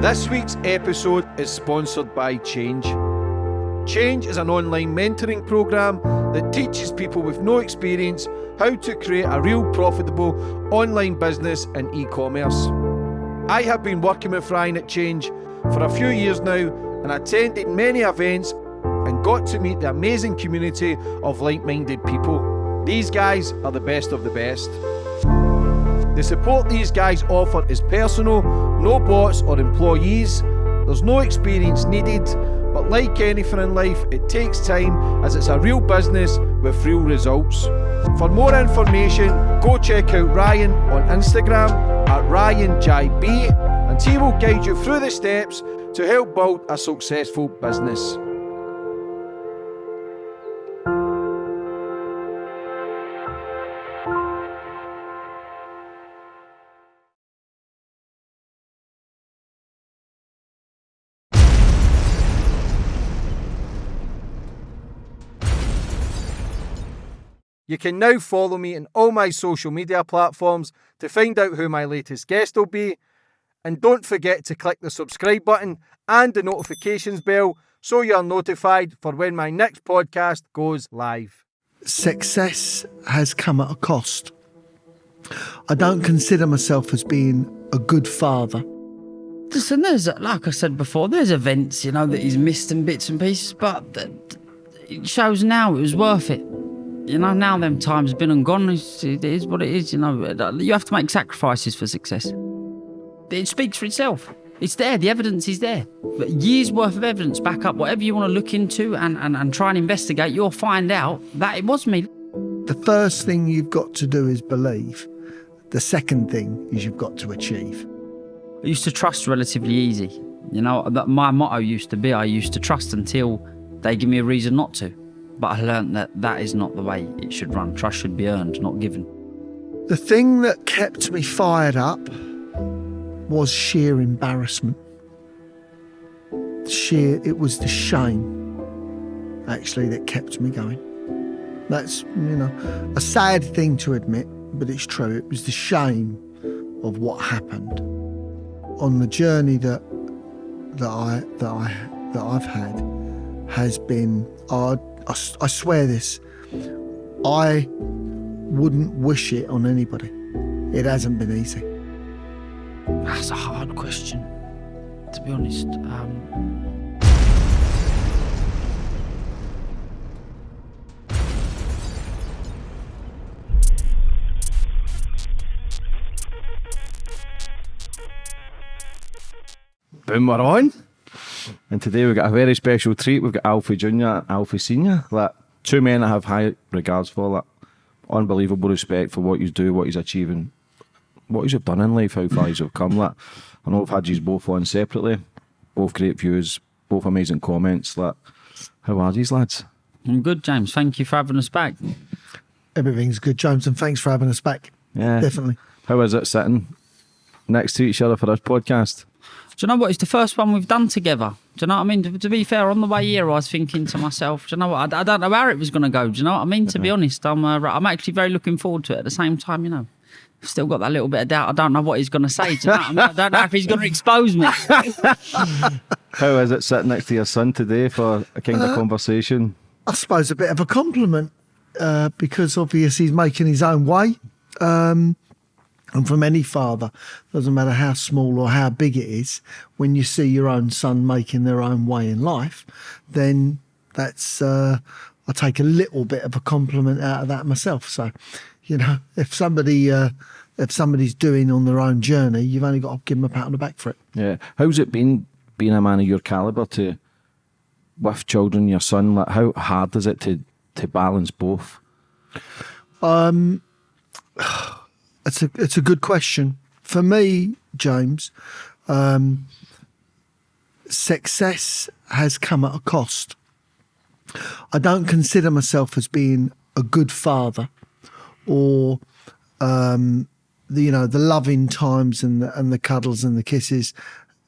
This week's episode is sponsored by Change. Change is an online mentoring program that teaches people with no experience how to create a real profitable online business in e commerce. I have been working with Ryan at Change for a few years now and attended many events and got to meet the amazing community of like minded people. These guys are the best of the best. The support these guys offer is personal, no bots or employees. There's no experience needed, but like anything in life, it takes time as it's a real business with real results. For more information, go check out Ryan on Instagram at RyanJB and he will guide you through the steps to help build a successful business. You can now follow me on all my social media platforms to find out who my latest guest will be. And don't forget to click the subscribe button and the notifications bell so you're notified for when my next podcast goes live. Success has come at a cost. I don't consider myself as being a good father. Listen, there's, like I said before, there's events, you know, that he's missed and bits and pieces, but it shows now it was worth it you know, now them times been and gone. It's, it is what it is. You know, uh, you have to make sacrifices for success. It speaks for itself. It's there. The evidence is there. But years worth of evidence back up whatever you want to look into and, and, and try and investigate. You'll find out that it was me. The first thing you've got to do is believe. The second thing is you've got to achieve. I used to trust relatively easy. You know, my motto used to be I used to trust until they give me a reason not to. But I learned that that is not the way it should run. Trust should be earned, not given. The thing that kept me fired up was sheer embarrassment. Sheer, it was the shame, actually, that kept me going. That's, you know, a sad thing to admit, but it's true. It was the shame of what happened on the journey that that I that I that I've had has been uh, I, I swear this, I wouldn't wish it on anybody. It hasn't been easy. That's a hard question, to be honest. Um... Boom, on. And today we've got a very special treat. We've got Alfie Jr. and Alfie Senior. Like two men I have high regards for. Like unbelievable respect for what you do, what he's achieving, what he's done in life, how far he's come. Like I know I've had you both on separately, both great views, both amazing comments. Like how are these lads? I'm good, James. Thank you for having us back. Everything's good, James, and thanks for having us back. Yeah, definitely. How is it sitting next to each other for this podcast? Do you know what? It's the first one we've done together. Do you know what I mean? To, to be fair, on the way here, I was thinking to myself, do you know what? I, I don't know where it was going to go. Do you know what I mean? To be honest, I'm uh, I'm actually very looking forward to it. At the same time, you know, I've still got that little bit of doubt. I don't know what he's going to say. Do you know I, mean? I don't know if he's going to expose me. How is it sitting next to your son today for a kind of uh, conversation? I suppose a bit of a compliment uh, because obviously he's making his own way. Um, and from any father, doesn't matter how small or how big it is, when you see your own son making their own way in life, then that's, uh, I take a little bit of a compliment out of that myself. So, you know, if somebody, uh, if somebody's doing on their own journey, you've only got to give them a pat on the back for it. Yeah. How's it been being a man of your caliber to, with children, your son, like how hard is it to, to balance both? Um, it's a it's a good question for me, James. Um, success has come at a cost. I don't consider myself as being a good father, or um, the you know the loving times and the, and the cuddles and the kisses,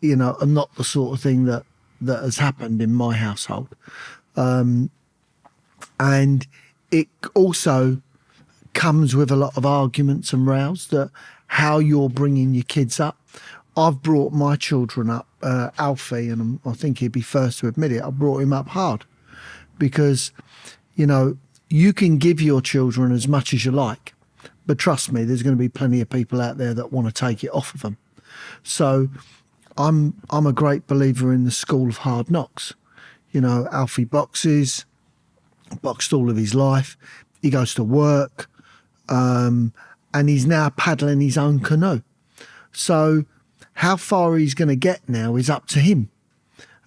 you know, are not the sort of thing that that has happened in my household, um, and it also comes with a lot of arguments and rows that how you're bringing your kids up. I've brought my children up, uh, Alfie, and I think he'd be first to admit it. I brought him up hard because, you know, you can give your children as much as you like, but trust me, there's going to be plenty of people out there that want to take it off of them. So, I'm I'm a great believer in the school of hard knocks. You know, Alfie boxes, boxed all of his life. He goes to work, um, and he's now paddling his own canoe. So, how far he's going to get now is up to him.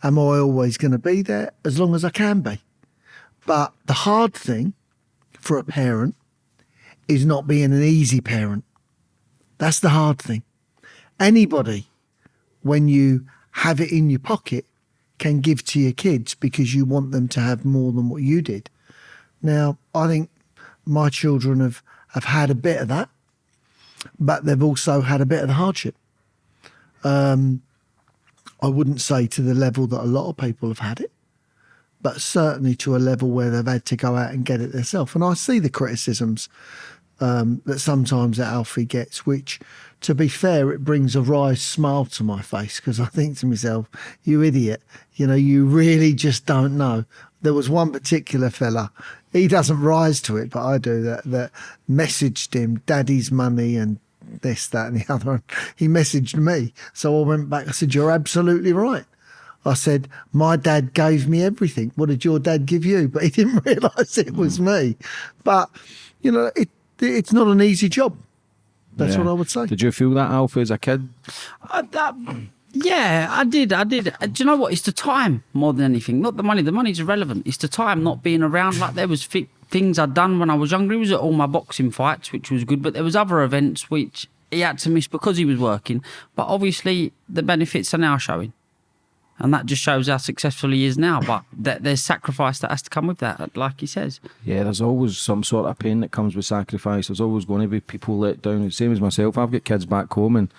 Am I always going to be there? As long as I can be. But the hard thing for a parent is not being an easy parent. That's the hard thing. Anybody, when you have it in your pocket, can give to your kids because you want them to have more than what you did. Now, I think my children have, have had a bit of that, but they've also had a bit of the hardship. Um, I wouldn't say to the level that a lot of people have had it, but certainly to a level where they've had to go out and get it themselves. And I see the criticisms um, that sometimes that Alfie gets, which, to be fair, it brings a wry smile to my face because I think to myself, you idiot, you know, you really just don't know. There was one particular fella, he doesn't rise to it, but I do, that, that messaged him daddy's money and this, that, and the other. He messaged me. So I went back, I said, You're absolutely right. I said, My dad gave me everything. What did your dad give you? But he didn't realise it was hmm. me. But, you know, it, it's not an easy job. That's Yeah. what I would say. Did you feel that, Alfie, as a kid? I, that, yeah, I did. I did. Do you know what? It's the time more than anything. Not the money. The money's irrelevant. It's the time not being around. Like there was fi- things I'd done when I was younger. He was at all my boxing fights, which was good. But there was other events which he had to miss because he was working. But obviously, the benefits are now showing. And that just shows how successful he is now. But th- there's sacrifice that has to come with that, like he says. Yeah, there's always some sort of pain that comes with sacrifice. There's always going to be people let down. Same as myself. I've got kids back home and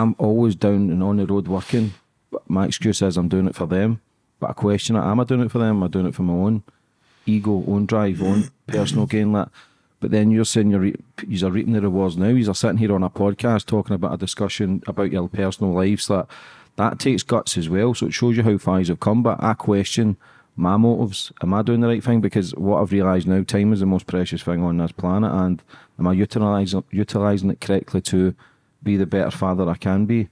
I'm always down and on the road working. But my excuse is I'm doing it for them. But I question it. Am I doing it for them? Am I doing it for my own ego, own drive, own personal gain? That. But then you're saying you're, re- you're reaping the rewards now. You're sitting here on a podcast talking about a discussion about your personal lives that that takes guts as well. So it shows you how far you've come. But I question my motives. Am I doing the right thing? Because what I've realised now, time is the most precious thing on this planet, and am I utilising utilising it correctly to be the better father I can be?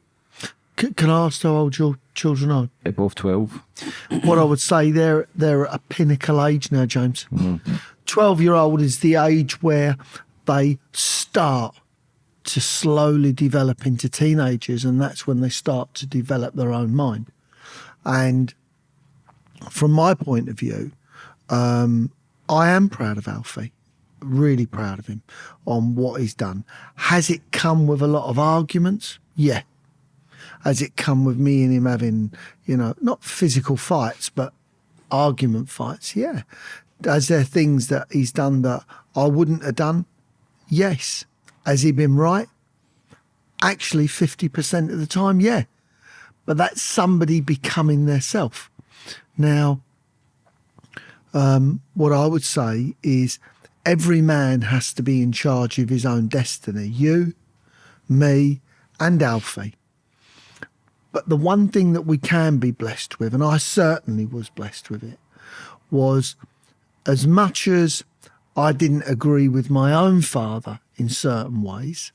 C- can I ask how old your children are? At both twelve. what I would say they're they're at a pinnacle age now, James. Twelve year old is the age where they start to slowly develop into teenagers, and that's when they start to develop their own mind. And from my point of view, um, I am proud of Alfie, really proud of him on what he's done. Has it come with a lot of arguments? Yeah. Has it come with me and him having, you know, not physical fights, but argument fights? Yeah. Has there things that he's done that I wouldn't have done? Yes. Has he been right? Actually, 50% of the time, yeah. But that's somebody becoming their self. Now, um, what I would say is every man has to be in charge of his own destiny. You, me, and Alfie. But the one thing that we can be blessed with, and I certainly was blessed with it, was as much as I didn't agree with my own father in certain ways,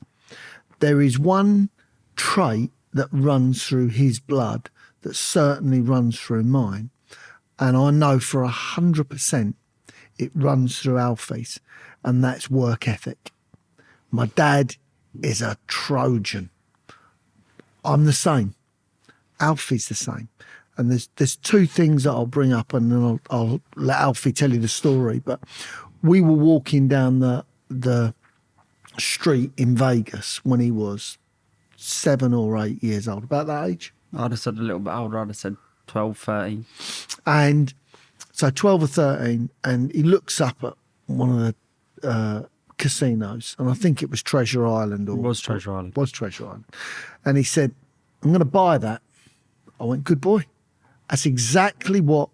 there is one trait that runs through his blood that certainly runs through mine. And I know for a hundred percent it runs through Alfie's, and that's work ethic. My dad is a Trojan. I'm the same. Alfie's the same. And there's there's two things that I'll bring up, and then I'll, I'll let Alfie tell you the story. But we were walking down the the street in Vegas when he was seven or eight years old, about that age. I'd have said a little bit older. I'd have said 12, 13. And so 12 or 13, and he looks up at one of the uh, casinos, and I think it was Treasure Island or It was Treasure Island. was Treasure Island. And he said, I'm going to buy that. I went, good boy. That's exactly what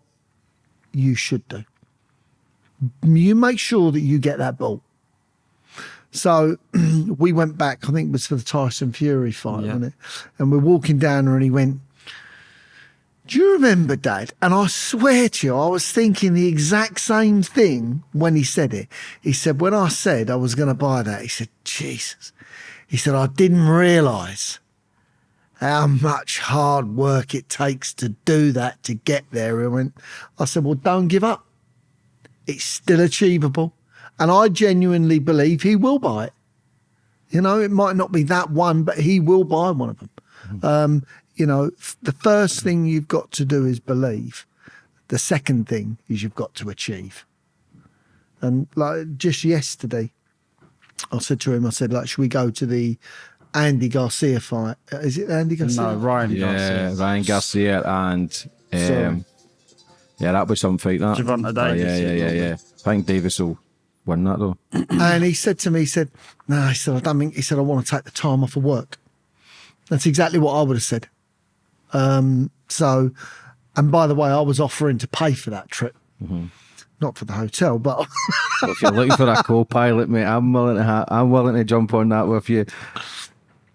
you should do. You make sure that you get that ball. So we went back, I think it was for the Tyson Fury fight, Yeah. wasn't it? And we're walking down there and he went, Do you remember, Dad? And I swear to you, I was thinking the exact same thing when he said it. He said, When I said I was going to buy that, he said, Jesus. He said, I didn't realise how much hard work it takes to do that to get there. I went, I said, Well, don't give up. It's still achievable. And I genuinely believe he will buy it. You know, it might not be that one, but he will buy one of them. Um, you know, the first thing you've got to do is believe. The second thing is you've got to achieve. And like just yesterday, I said to him, I said, like, should we go to the Andy Garcia fight? Uh, Is it Andy Garcia? No, Ryan Yeah, Garcia. Ryan Garcia and um, yeah, that was some fight. That Gervonta Oh, Davis, yeah, yeah, yeah. yeah, yeah. I think Davis will win that though. And he said to me, he said, no, he said, I don't think, he said, I want to take the time off of work. That's exactly what I would have said. Um, so, and by the way, I was offering to pay for that trip. Not for the hotel, but But if you're looking for a co-pilot, mate, I'm willing to. Ha- I'm willing to jump on that with you.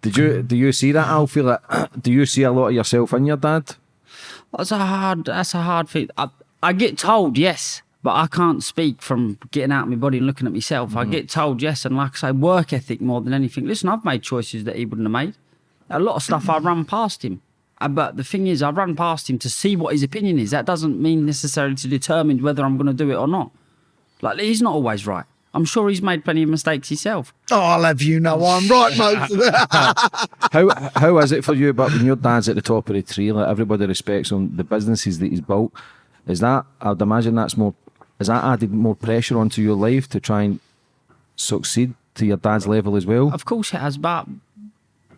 Did you do you see that, Alfie? Like, do you see a lot of yourself in your dad? That's a hard. That's a hard thing. I, I get told yes, but I can't speak from getting out of my body and looking at myself. I get told yes, and like I say, work ethic more than anything. Listen, I've made choices that he wouldn't have made. A lot of stuff I run past him. Uh, But the thing is, I run past him to see what his opinion is. That doesn't mean necessarily to determine whether I'm going to do it or not. Like he's not always right. I'm sure he's made plenty of mistakes himself. oh, I'll have you know I'm right most of it. How how is it for you? But when your dad's at the top of the tree, like everybody respects him, the businesses that he's built, is that I'd imagine that's more. Is that added more pressure onto your life to try and succeed to your dad's level as well? Of course it has, but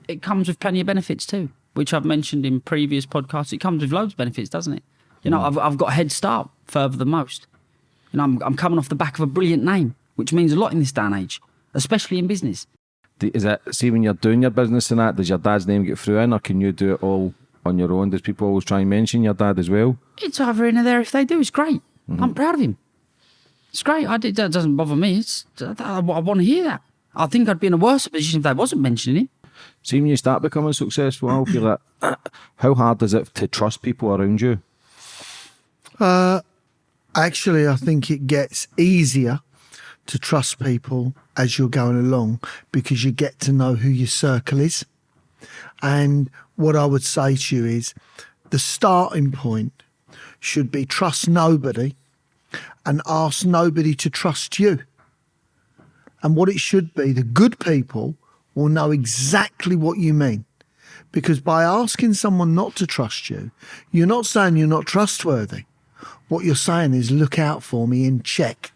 it comes with plenty of benefits too, which I've mentioned in previous podcasts. It comes with loads of benefits, doesn't it? You know, mm. I've, I've got a head start further than most. You know, I'm, I'm coming off the back of a brilliant name, which means a lot in this day and age, especially in business. Is it see when you're doing your business and that? Does your dad's name get through in, or can you do it all on your own? Does people always try and mention your dad as well? It's either in or there if they do. It's great. Mm-hmm. I'm proud of him. It's great. I did, that doesn't bother me. It's, I, I want to hear that. I think I'd be in a worse position if they wasn't mentioning him. See when you start becoming successful, I'll feel like how hard is it to trust people around you? Uh, Actually, I think it gets easier to trust people as you're going along because you get to know who your circle is. And what I would say to you is the starting point should be trust nobody and ask nobody to trust you. And what it should be, the good people will know exactly what you mean. Because by asking someone not to trust you, you're not saying you're not trustworthy. What you're saying is look out for me and check.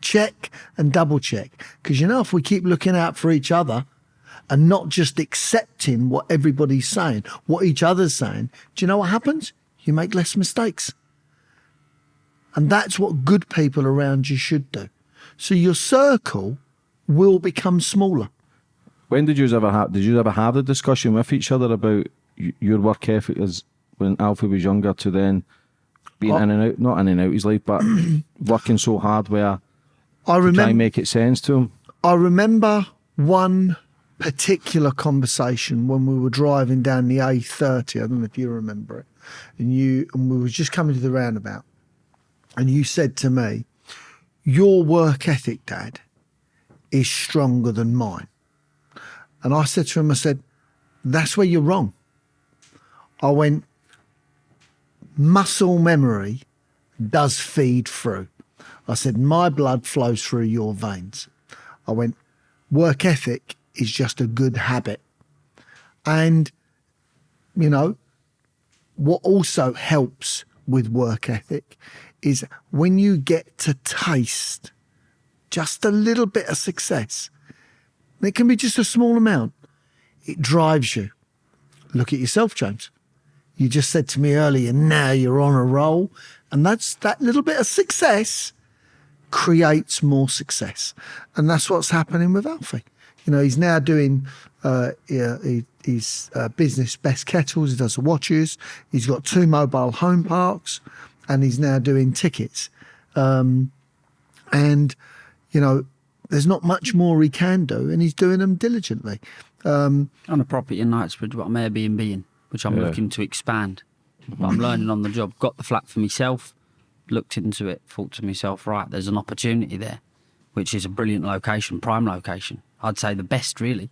Check and double check. Because you know, if we keep looking out for each other and not just accepting what everybody's saying, what each other's saying, do you know what happens? You make less mistakes. And that's what good people around you should do. So your circle will become smaller. When did you ever have? Did you ever have the discussion with each other about your work ethic as when Alfie was younger to then being Oh. in and out, not in and out his life, but working so hard where I to try and make it sense to him? I remember one particular conversation when we were driving down the A30. I don't know if you remember it. And you and we were just coming to the roundabout. And you said to me, Your work ethic, Dad, is stronger than mine. And I said to him, I said, That's where you're wrong. I went, Muscle memory does feed through. I said, My blood flows through your veins. I went, Work ethic is just a good habit. And, you know, what also helps with work ethic is when you get to taste just a little bit of success, it can be just a small amount, it drives you. Look at yourself, James. You just said to me earlier, now you're on a roll. And that's that little bit of success creates more success. And that's what's happening with Alfie. You know, he's now doing uh, he, his uh, business best kettles, he does the watches, he's got two mobile home parks, and he's now doing tickets. Um, and, you know, there's not much more he can do, and he's doing them diligently. Um, on a property in Knightsbridge, what I'm Airbnb in, which I'm Yeah. looking to expand. But I'm learning on the job. Got the flat for myself, looked into it, thought to myself, right, there's an opportunity there, which is a brilliant location, prime location. I'd say the best, really.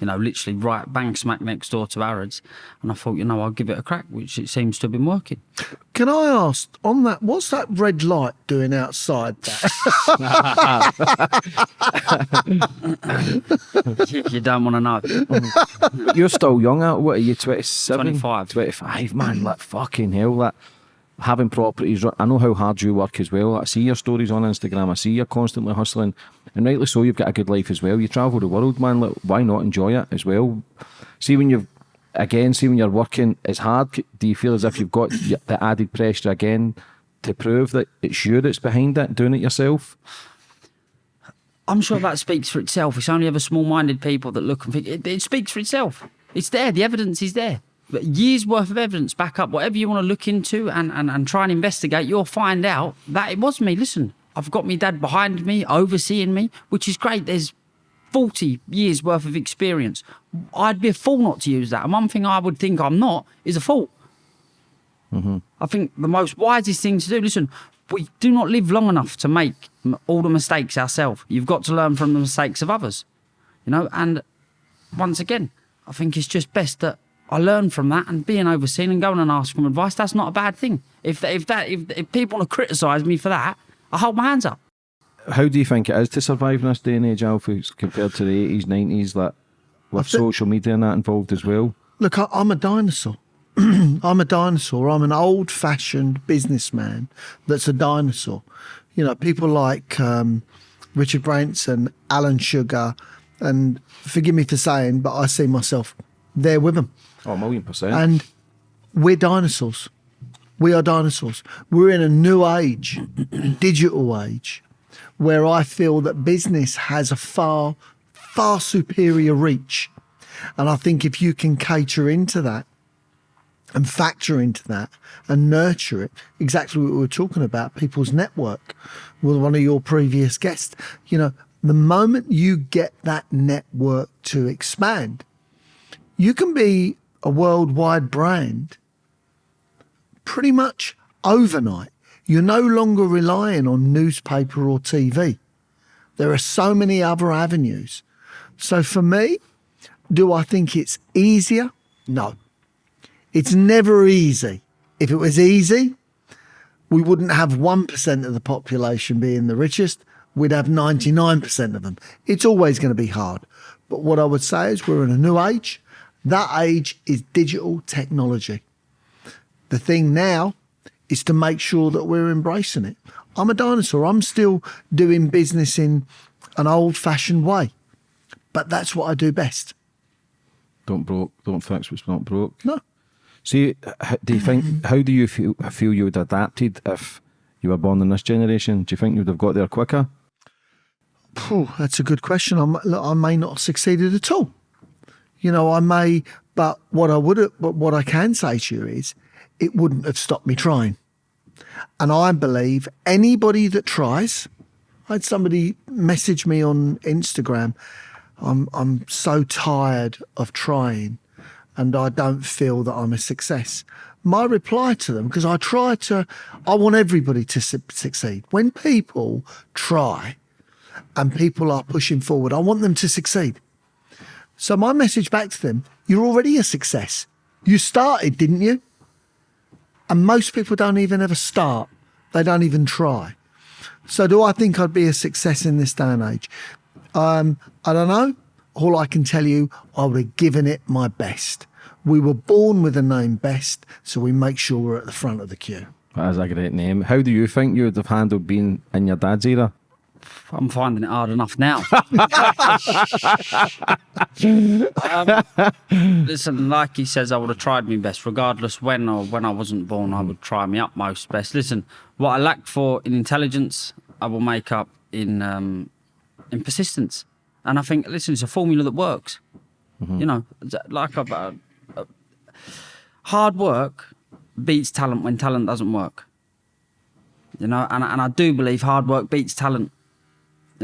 You know, literally right bang smack next door to Harrods. And I thought, you know, I'll give it a crack, which it seems to have been working. can I ask on that? What's that red light doing outside? That? you don't want to know. You're still young, out. What are you? 27? 25. 25, man. Like fucking hell. That having properties. I know how hard you work as well. I see your stories on Instagram. I see you're constantly hustling, and rightly so. You've got a good life as well. You travel the world, man. Why not enjoy it as well? See when you've again, see when you're working, it's hard. Do you feel as if you've got the added pressure again to prove that it's you that's behind it, doing it yourself? I'm sure that speaks for itself. It's only ever small-minded people that look and think it, it speaks for itself. It's there. The evidence is there. Years worth of evidence back up whatever you want to look into and, and, and try and investigate. You'll find out that it was me. Listen, I've got my dad behind me, overseeing me, which is great. There's 40 years worth of experience. I'd be a fool not to use that. And one thing I would think I'm not is a fool. Mm-hmm. I think the most wisest thing to do, listen, we do not live long enough to make all the mistakes ourselves. You've got to learn from the mistakes of others, you know. And once again, I think it's just best that I learn from that and being overseen and going and asking for advice. That's not a bad thing. If if that if, if people want to criticise me for that, I hold my hands up. How do you think it is to survive in this day and age, Alfie, compared to the 80s, 90s, that with thi- social media and that involved as well? Look, I, I'm a dinosaur. I'm a dinosaur. I'm an old fashioned businessman that's a dinosaur. You know, people like um, Richard Branson, Alan Sugar, and forgive me for saying, but I see myself there with them. Oh, a million percent. And we're dinosaurs. We are dinosaurs. We're in a new age, digital age, where I feel that business has a far, far superior reach. And I think if you can cater into that and factor into that and nurture it, exactly what we were talking about, people's network with one of your previous guests, you know, the moment you get that network to expand, you can be a worldwide brand pretty much overnight. You're no longer relying on newspaper or TV. There are so many other avenues. So for me, do I think it's easier? No. It's never easy. If it was easy, we wouldn't have 1% of the population being the richest. We'd have 99% of them. It's always going to be hard. But what I would say is we're in a new age. That age is digital technology. The thing now is to make sure that we're embracing it. I'm a dinosaur. I'm still doing business in an old fashioned way, but that's what I do best. Don't broke, don't fix what's not broke. No. See, do you think? Mm-hmm. How do you feel? Feel you would have adapted if you were born in this generation? Do you think you would have got there quicker? Phew, that's a good question. I, m- look, I may not have succeeded at all. You know, I may, but what I would, but what I can say to you is, it wouldn't have stopped me trying. And I believe anybody that tries, I had somebody message me on Instagram. I'm I'm so tired of trying, and I don't feel that I'm a success. My reply to them, because I try to, I want everybody to su- succeed. When people try, and people are pushing forward. I want them to succeed. So my message back to them, you're already a success. You started, didn't you? And most people don't even ever start. They don't even try. So do I think I'd be a success in this day and age? Um, I don't know. All I can tell you, I would have given it my best. We were born with the name best, so we make sure we're at the front of the queue. That is a great name. How do you think you would have handled being in your dad's era? I'm finding it hard enough now. um, listen, like he says, I would have tried my best, regardless when or when I wasn't born. I would try my utmost best. Listen, what I lack for in intelligence, I will make up in um, in persistence. And I think, listen, it's a formula that works. You know, like I've, uh, uh, hard work beats talent when talent doesn't work. You know, and and I do believe hard work beats talent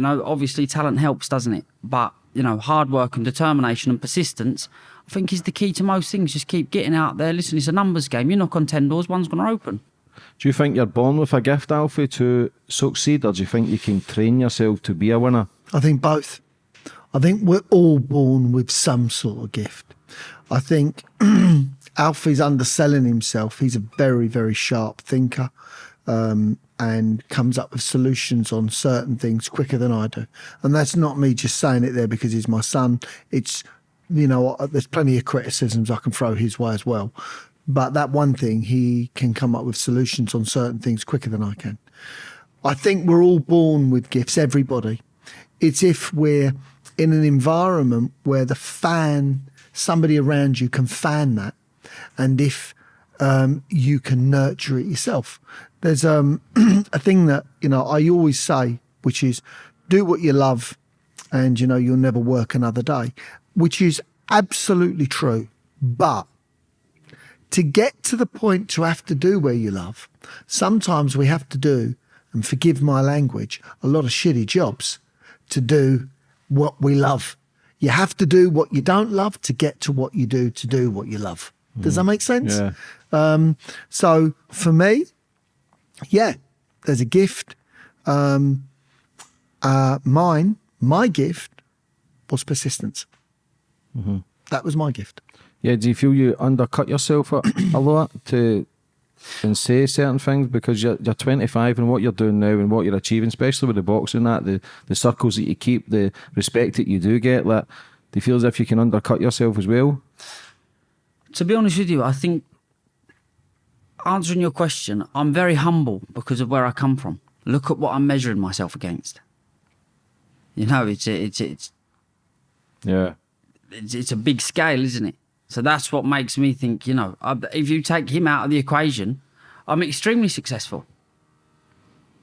You know, obviously talent helps, doesn't it? But you know, hard work and determination and persistence, I think, is the key to most things. Just keep getting out there. Listen, it's a numbers game. You knock on ten doors, one's going to open. Do you think you're born with a gift, Alfie, to succeed, or do you think you can train yourself to be a winner? I think both. I think we're all born with some sort of gift. I think Alfie's underselling himself. He's a very, very sharp thinker um, and comes up with solutions on certain things quicker than I do. And that's not me just saying it there because he's my son. It's, you know, uh, there's plenty of criticisms I can throw his way as well. But that one thing, he can come up with solutions on certain things quicker than I can. I think we're all born with gifts, everybody. It's if we're in an environment where the fan, somebody around you can fan that. And if um, you can nurture it yourself. There's um, a thing that, you know, I always say, which is do what you love and, you know, you'll never work another day, which is absolutely true. But to get to the point to have to do where you love, sometimes we have to do, and forgive my language, a lot of shitty jobs to do what we love. You have to do what you don't love to get to what you do to do what you love. Does that make sense? Yeah. Um, so for me, yeah, there's a gift. Um, uh, mine, my gift was persistence. That was my gift. Yeah, do you feel you undercut yourself a, a lot to and say certain things because you're you're 25 and what you're doing now and what you're achieving, especially with the boxing that the the circles that you keep, the respect that you do get, like do you feel as if you can undercut yourself as well? To be honest with you, I think answering your question, I'm very humble because of where I come from. Look at what I'm measuring myself against. You know, it's a, it's it's Yeah. it's, it's a big scale, isn't it? So that's what makes me think, you know, if you take him out of the equation, I'm extremely successful.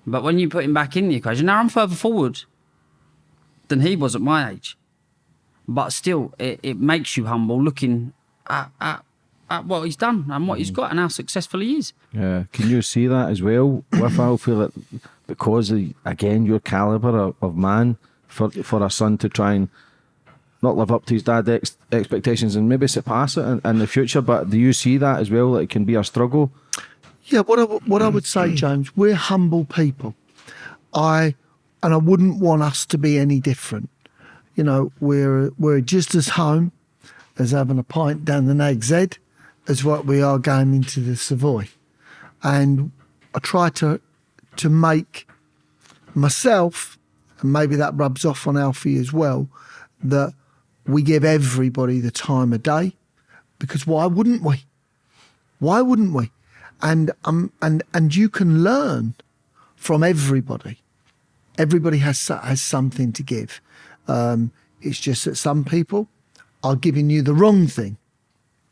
But when you put him back in the equation, now I'm further forward than he was at my age. But still, it, it makes you humble looking at, at, at what he's done and what he's mm. got and how successful he is. Yeah. Can you see that as well with Alfie that because of again your caliber of, of man for for a son to try and not live up to his dad's ex- expectations and maybe surpass it in, in the future, but do you see that as well that it can be a struggle? Yeah, what I, w- what I would say, mm. James, we're humble people. I and I wouldn't want us to be any different. You know, we're we're just as home as having a pint down the Head as what we are going into the Savoy. And I try to to make myself, and maybe that rubs off on Alfie as well, that we give everybody the time of day. Because why wouldn't we? Why wouldn't we? And um and and you can learn from everybody. Everybody has has something to give. Um, it's just that some people are giving you the wrong thing.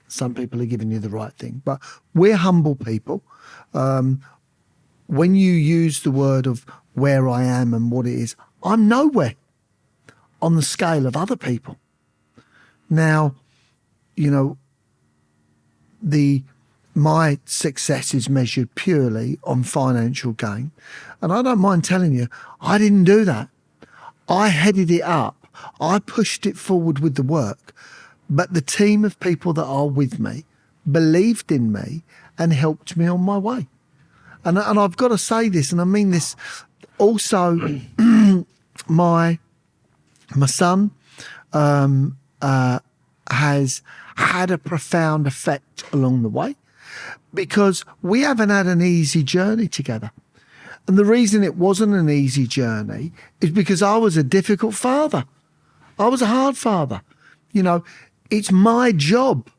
Some people are giving you the right thing. But we're humble people. Um, when you use the word of where I am and what it is, I'm nowhere on the scale of other people. Now, you know, the my success is measured purely on financial gain. And I don't mind telling you, I didn't do that. I headed it up. I pushed it forward with the work. But the team of people that are with me believed in me and helped me on my way. And, and I've got to say this, and I mean this also, my my son um, uh, has had a profound effect along the way because we haven't had an easy journey together. And the reason it wasn't an easy journey is because I was a difficult father. I was a hard father. You know, it's my job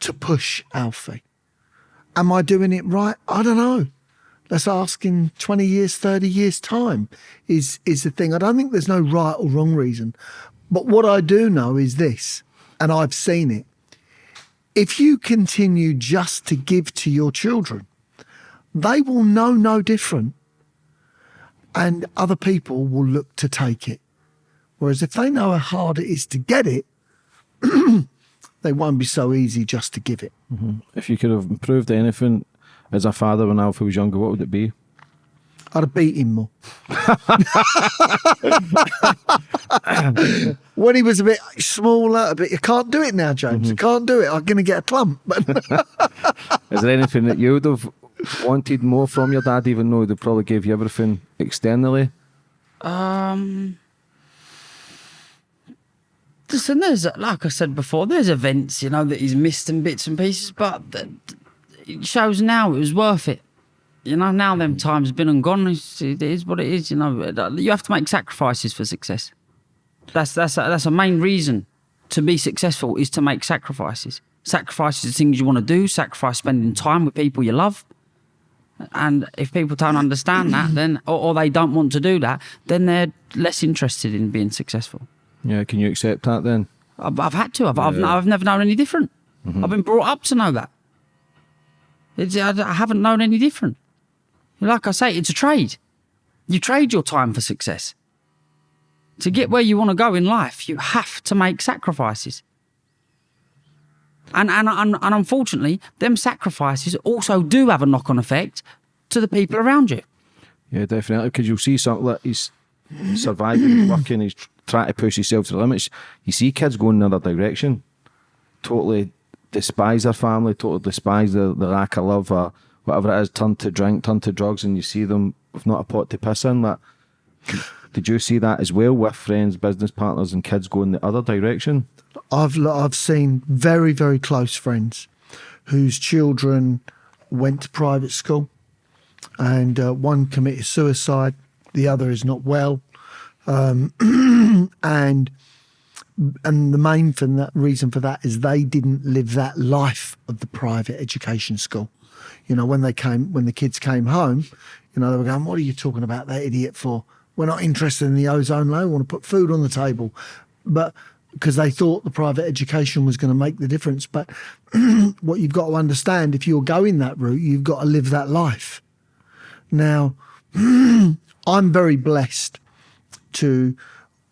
to push Alfie. Am I doing it right? I don't know. Let's ask in 20 years, 30 years' time is, is the thing. I don't think there's no right or wrong reason. But what I do know is this, and I've seen it. If you continue just to give to your children, they will know no different. And other people will look to take it. Whereas if they know how hard it is to get it, they won't be so easy just to give it. If you could have improved anything as a father when Alfie was younger, what would it be? I'd have beat him more. when he was a bit smaller, a bit, you can't do it now, James. You can't do it. I'm going to get a clump. Is there anything that you would have wanted more from your dad, even though they probably gave you everything externally? Um, listen, there's like I said before, there's events you know that he's missed in bits and pieces, but it shows now it was worth it. You know, now them times been and gone. It's, it is what it is. You know, uh, you have to make sacrifices for success. That's that's a, that's a main reason to be successful is to make sacrifices. Sacrifices the things you want to do. Sacrifice spending time with people you love. And if people don't understand that, then or, or they don't want to do that, then they're less interested in being successful. Yeah, can you accept that then? I've, I've had to. I've, I've, I've never known any different. Mm-hmm. I've been brought up to know that. It's, I, I haven't known any different. Like I say, it's a trade. You trade your time for success. To get mm-hmm. where you want to go in life, you have to make sacrifices. And, and, and, and unfortunately, them sacrifices also do have a knock on effect to the people around you. Yeah, definitely. Because you'll see something that he's surviving, he's working, he's trying to push himself to the limits. You see kids going in another direction, totally despise their family, totally despise the, the lack of love or whatever it is, turn to drink, turn to drugs, and you see them with not a pot to piss in. That did you see that as well with friends, business partners, and kids going the other direction? I've I've seen very very close friends whose children went to private school, and uh, one committed suicide, the other is not well, um, and and the main thing that reason for that is they didn't live that life of the private education school. You know, when they came when the kids came home, you know, they were going, What are you talking about that idiot for? We're not interested in the ozone layer, we want to put food on the table. But because they thought the private education was going to make the difference. But what you've got to understand, if you're going that route, you've got to live that life. Now, I'm very blessed to,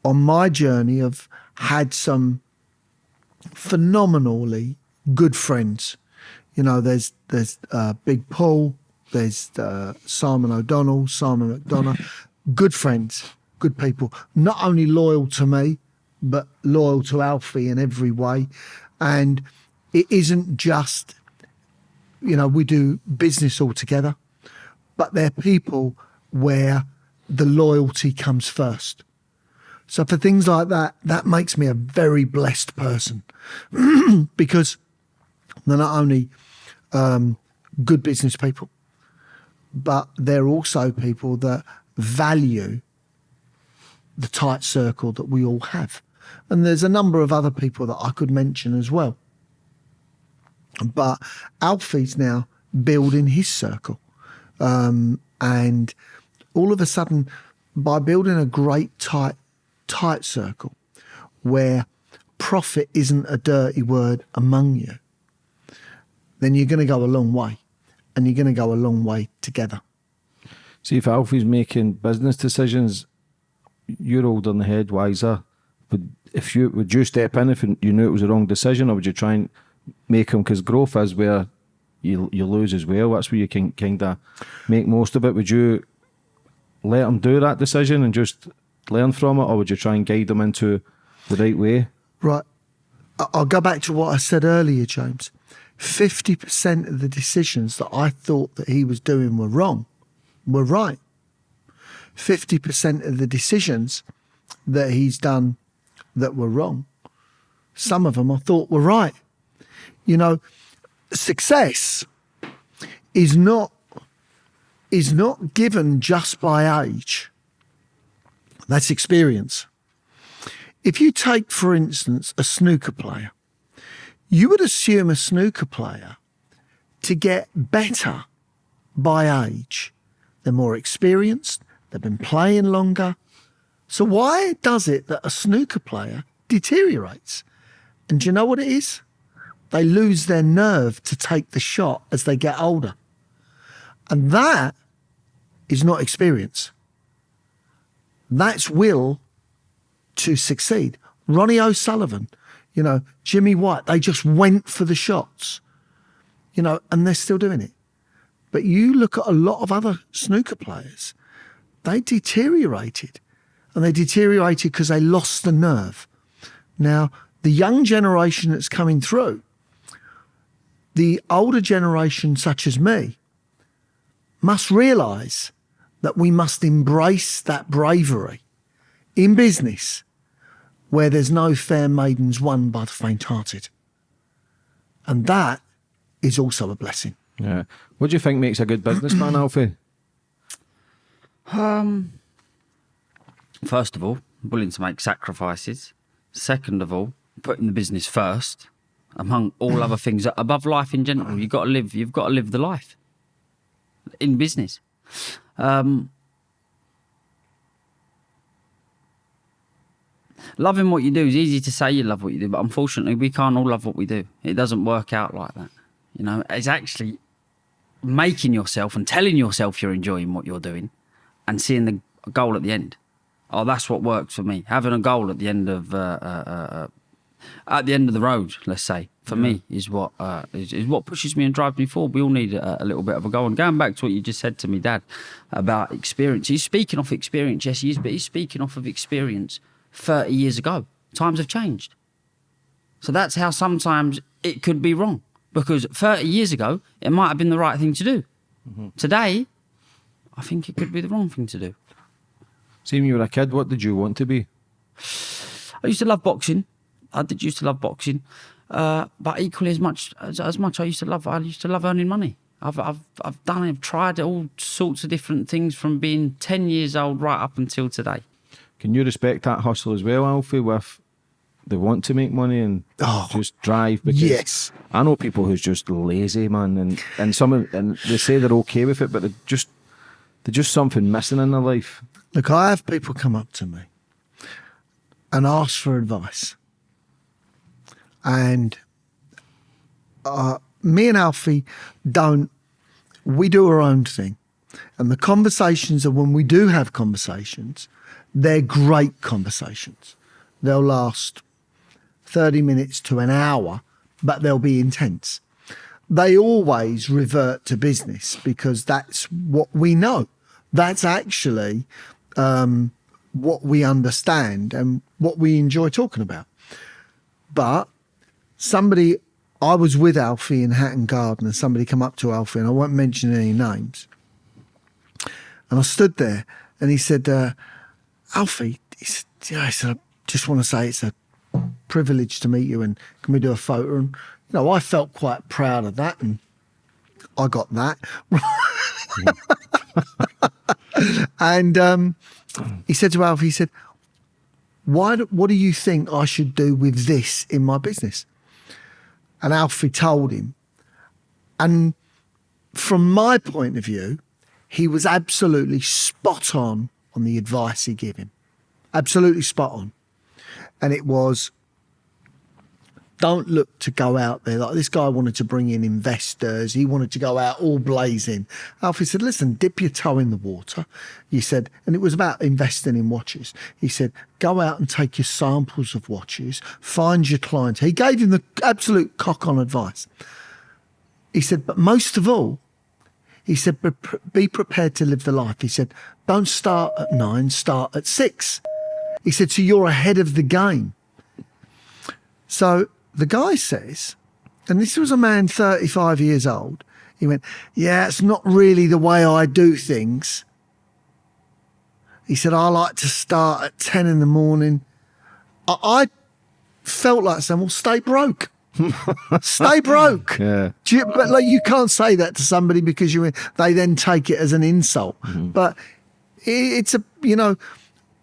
on my journey, have had some phenomenally good friends. You know, there's there's uh, Big Paul, there's uh, Simon O'Donnell, Simon McDonough, good friends, good people. Not only loyal to me, but loyal to Alfie in every way. And it isn't just, you know, we do business all together, but they're people where the loyalty comes first. So for things like that, that makes me a very blessed person because they're not only um, good business people, but they're also people that value the tight circle that we all have. And there's a number of other people that I could mention as well. But Alfie's now building his circle. Um, and all of a sudden, by building a great tight, tight circle where profit isn't a dirty word among you, then you're going to go a long way. And you're going to go a long way together. See, if Alfie's making business decisions, you're older than the head, wiser. But if you would you step in if you knew it was the wrong decision, or would you try and make him? Because growth is where you you lose as well. That's where you can kind of make most of it. Would you let them do that decision and just learn from it, or would you try and guide them into the right way? Right. I'll go back to what I said earlier, James. 50% of the decisions that I thought that he was doing were wrong were right. 50% of the decisions that he's done that were wrong, some of them I thought were right. You know, success is not is not given just by age. That's experience. If you take, for instance, a snooker player, you would assume a snooker player to get better by age. They're more experienced, they've been playing longer. So, why does it that a snooker player deteriorates? And do you know what it is? They lose their nerve to take the shot as they get older. And that is not experience. That's will to succeed. Ronnie O'Sullivan, you know, Jimmy White, they just went for the shots, you know, and they're still doing it. But you look at a lot of other snooker players they deteriorated. And they deteriorated because they lost the nerve. Now, the young generation that's coming through, the older generation, such as me, must realize that we must embrace that bravery in business where there's no fair maidens won by the faint hearted. And that is also a blessing. Yeah. What do you think makes a good businessman, Alfie? Um, first of all, willing to make sacrifices. Second of all, putting the business first, among all other things. Above life in general, you've got to live. You've got to live the life in business. Um, loving what you do is easy to say you love what you do, but unfortunately, we can't all love what we do. It doesn't work out like that. You know, it's actually making yourself and telling yourself you're enjoying what you're doing and seeing the goal at the end. Oh, that's what works for me. Having a goal at the end of uh, uh, uh, at the end of the road, let's say, for me is what uh, is, is what pushes me and drives me forward. We all need a, a, little bit of a goal. And going back to what you just said to me, Dad, about experience. He's speaking off experience, yes, he is, but he's speaking off of experience 30 years ago. Times have changed. So that's how sometimes it could be wrong because 30 years ago, it might have been the right thing to do. Mm-hmm. Today, I think it could be the wrong thing to do. See, when you were a kid, what did you want to be? I used to love boxing. I did used to love boxing, uh, but equally as much as, as much I used to love, I used to love earning money. I've I've I've done I've tried all sorts of different things from being ten years old right up until today. Can you respect that hustle as well, Alfie? With they want to make money and oh, just drive. Because yes, I know people who's just lazy, man, and and some and they say they're okay with it, but they're just there's just something missing in their life. Look, I have people come up to me and ask for advice. And uh, me and Alfie don't, we do our own thing. And the conversations are when we do have conversations, they're great conversations. They'll last 30 minutes to an hour, but they'll be intense. They always revert to business because that's what we know. That's actually um, what we understand and what we enjoy talking about. But somebody, I was with Alfie in Hatton Garden, and somebody come up to Alfie, and I won't mention any names. And I stood there, and he said, uh, "Alfie," he said, yeah, I said, "I just want to say it's a privilege to meet you, and can we do a photo?" And you know, I felt quite proud of that, and I got that. and um, he said to Alfie, he said, "Why? What do you think I should do with this in my business?" And Alfie told him, and from my point of view, he was absolutely spot on on the advice he gave him, absolutely spot on, and it was don't look to go out there. Like this guy wanted to bring in investors. He wanted to go out all blazing. Alfie said, listen, dip your toe in the water. He said, and it was about investing in watches. He said, go out and take your samples of watches, find your clients. He gave him the absolute cock on advice. He said, but most of all, he said, be prepared to live the life. He said, don't start at nine, start at six. He said, so you're ahead of the game. So the guy says, and this was a man 35 years old, he went, Yeah, it's not really the way I do things. He said, I like to start at 10 in the morning. I, I felt like saying, Well, stay broke. stay broke. Yeah. You, but like you can't say that to somebody because you they then take it as an insult. Mm-hmm. But it, it's a you know,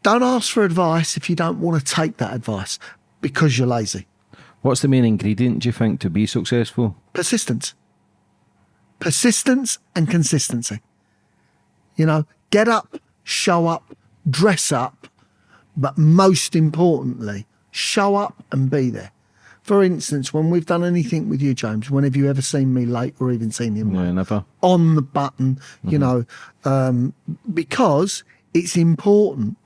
don't ask for advice if you don't want to take that advice because you're lazy. What's the main ingredient, do you think, to be successful? Persistence. Persistence and consistency. You know, get up, show up, dress up, but most importantly, show up and be there. For instance, when we've done anything with you, James, when have you ever seen me late or even seen him late? Yeah, never. On the button, you mm-hmm. know, um, because it's important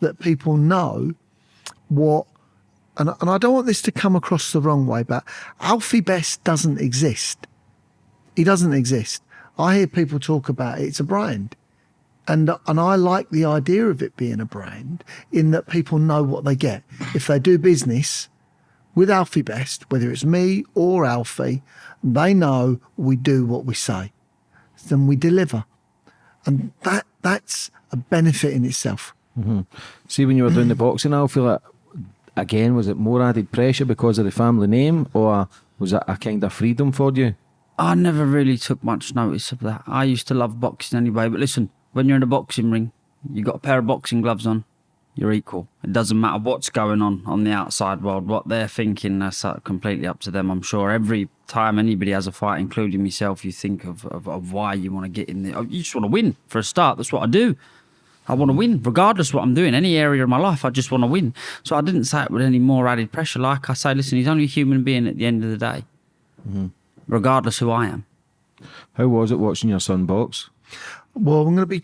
that people know what and, and I don't want this to come across the wrong way, but Alfie Best doesn't exist. He doesn't exist. I hear people talk about it. It's a brand. And, and I like the idea of it being a brand in that people know what they get. If they do business with Alfie Best, whether it's me or Alfie, they know we do what we say. Then we deliver. And that that's a benefit in itself. Mm-hmm. See, when you were doing the boxing, feel like again was it more added pressure because of the family name, or was that a kind of freedom for you? I never really took much notice of that. I used to love boxing anyway, but listen, when you're in a boxing ring, you got a pair of boxing gloves on, you're equal. It doesn't matter what's going on on the outside world, what they're thinking, that's uh, completely up to them. I'm sure every time anybody has a fight, including myself, you think of, of, of why you want to get in there. You just want to win for a start. That's what I do. I want to win, regardless of what I'm doing. Any area of my life, I just want to win. So I didn't say it with any more added pressure. Like I say, listen, he's only a human being at the end of the day, mm-hmm. regardless who I am. How was it watching your son box? Well, I'm going to be,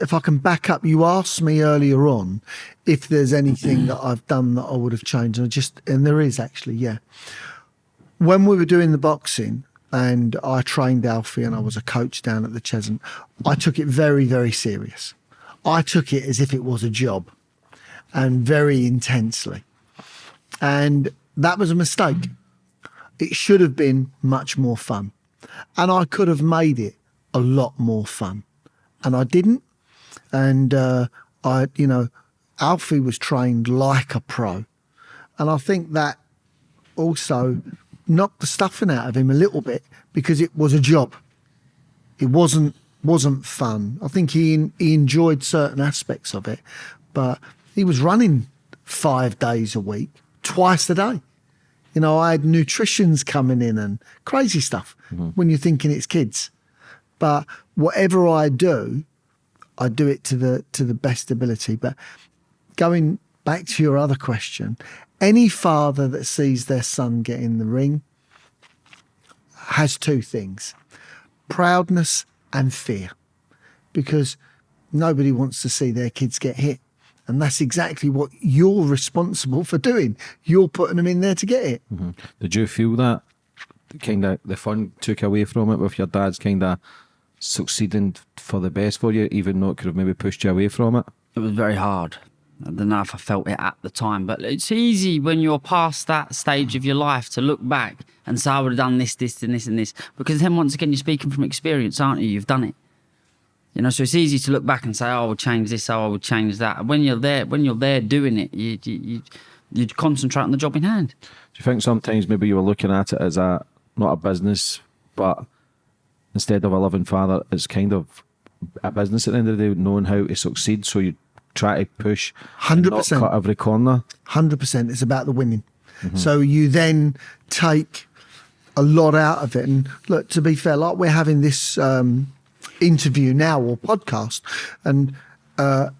if I can back up, you asked me earlier on if there's anything that I've done that I would have changed. And I just, and there is actually, yeah. When we were doing the boxing and I trained Alfie and I was a coach down at the Cheshunt, I took it very, very serious. I took it as if it was a job and very intensely. And that was a mistake. It should have been much more fun. And I could have made it a lot more fun. And I didn't. And uh, I, you know, Alfie was trained like a pro. And I think that also knocked the stuffing out of him a little bit because it was a job. It wasn't wasn't fun. I think he he enjoyed certain aspects of it, but he was running five days a week, twice a day. You know, I had nutritions coming in and crazy stuff mm-hmm. when you're thinking it's kids. But whatever I do, I do it to the to the best ability. But going back to your other question, any father that sees their son get in the ring has two things proudness and fear because nobody wants to see their kids get hit. And that's exactly what you're responsible for doing. You're putting them in there to get it. Mm-hmm. Did you feel that kind of the fun took away from it with your dad's kind of succeeding for the best for you, even though it could have maybe pushed you away from it? It was very hard. I don't know if I felt it at the time, but it's easy when you're past that stage of your life to look back and say, I would have done this, this, and this, and this. Because then once again, you're speaking from experience, aren't you? You've done it. You know, so it's easy to look back and say, "Oh, I would change this. Oh, I would change that." When you're there, when you're there doing it, you you you, concentrate on the job in hand. Do you think sometimes maybe you were looking at it as a not a business, but instead of a loving father, it's kind of a business at the end of the day, knowing how to succeed. So you try to push, not 100%. cut every corner. Hundred percent. It's about the winning. So you then take a lot out of it. And look, to be fair, like we're having this um, interview now or podcast, and uh,